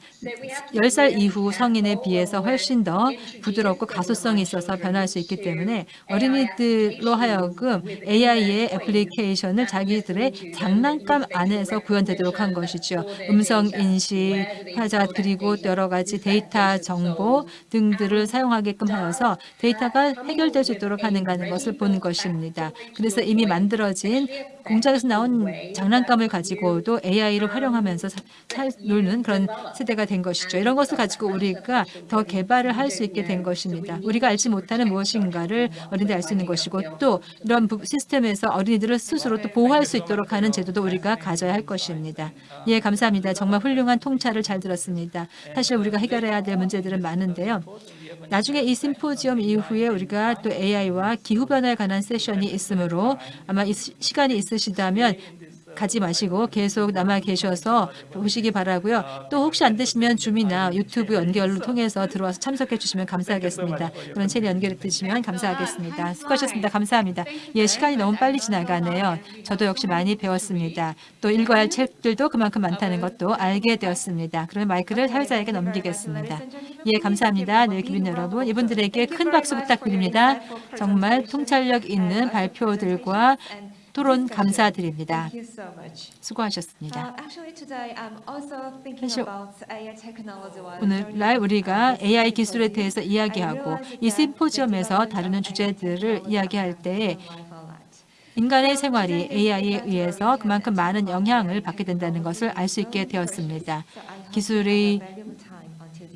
10살 이후 성인에 비해서 훨씬 더 부드럽고 가소성이 있어서 변화할 수 있기 때문에 어린이들로 하여금 AI의 애플리케이션을 자기들의 장난감 안에서 구현되도록 한 것이죠. 음성 인식, 화자 그리고 여러 가지 데이터 정보 등들을 사용하게끔 하여서 데이터가 해결될 수 있도록 하는가는 것을 보는 것입니다. 그래서 이미 만들어진 공장에서 나온 장난감을 가지고도 AI를 활용하면서 사, 사, 놀는 그런 세대가 된 것이죠. 이런 것을 가지고 우리가 더 개발을 할 수 있게 된 것입니다. 우리가 알지 못하는 무엇인가를 어린이들이 알 수 있는 것이고 또 이런 부- 시스템에서 어린이들을 스스로 또 보호할 수 있도록 하는 제도도 우리가 가져야 할 것입니다. 예, 감사합니다. 정말 훌륭한 통찰을 잘 들었습니다. 사실 우리가 해결해야 될 문제들은 많은데요. 나중에 이 심포지엄 이후에 우리가 또 AI와 기후변화에 관한 세션이 있으므로 아마 시간이 있으시다면 가지 마시고 계속 남아 계셔서 보시기 바라고요. 또 혹시 안 되시면 줌이나 유튜브 연결을 통해서 들어와서 참석해 주시면 감사하겠습니다. 그런 채널 연결해 주시면 감사하겠습니다. 수고하셨습니다. 감사합니다. 예, 시간이 너무 빨리 지나가네요. 저도 역시 많이 배웠습니다. 또 읽어야 할 책들도 그만큼 많다는 것도 알게 되었습니다. 그러면 마이크를 사회자에게 넘기겠습니다. 예, 감사합니다. 네, 기빈 여러분. 이분들에게 큰 박수 부탁드립니다. 정말 통찰력 있는 발표들과 토론 감사드립니다. 수고하셨습니다. 사실 오늘 날 우리가 AI 기술에 대해서 이야기하고 이 심포지엄에서 다루는 주제들을 이야기할 때 인간의 생활이 AI에 의해서 그만큼 많은 영향을 받게 된다는 것을 알 수 있게 되었습니다. 기술의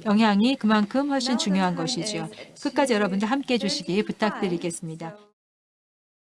영향이 그만큼 훨씬 중요한 것이지요. 끝까지 여러분들 함께해 주시기 부탁드리겠습니다.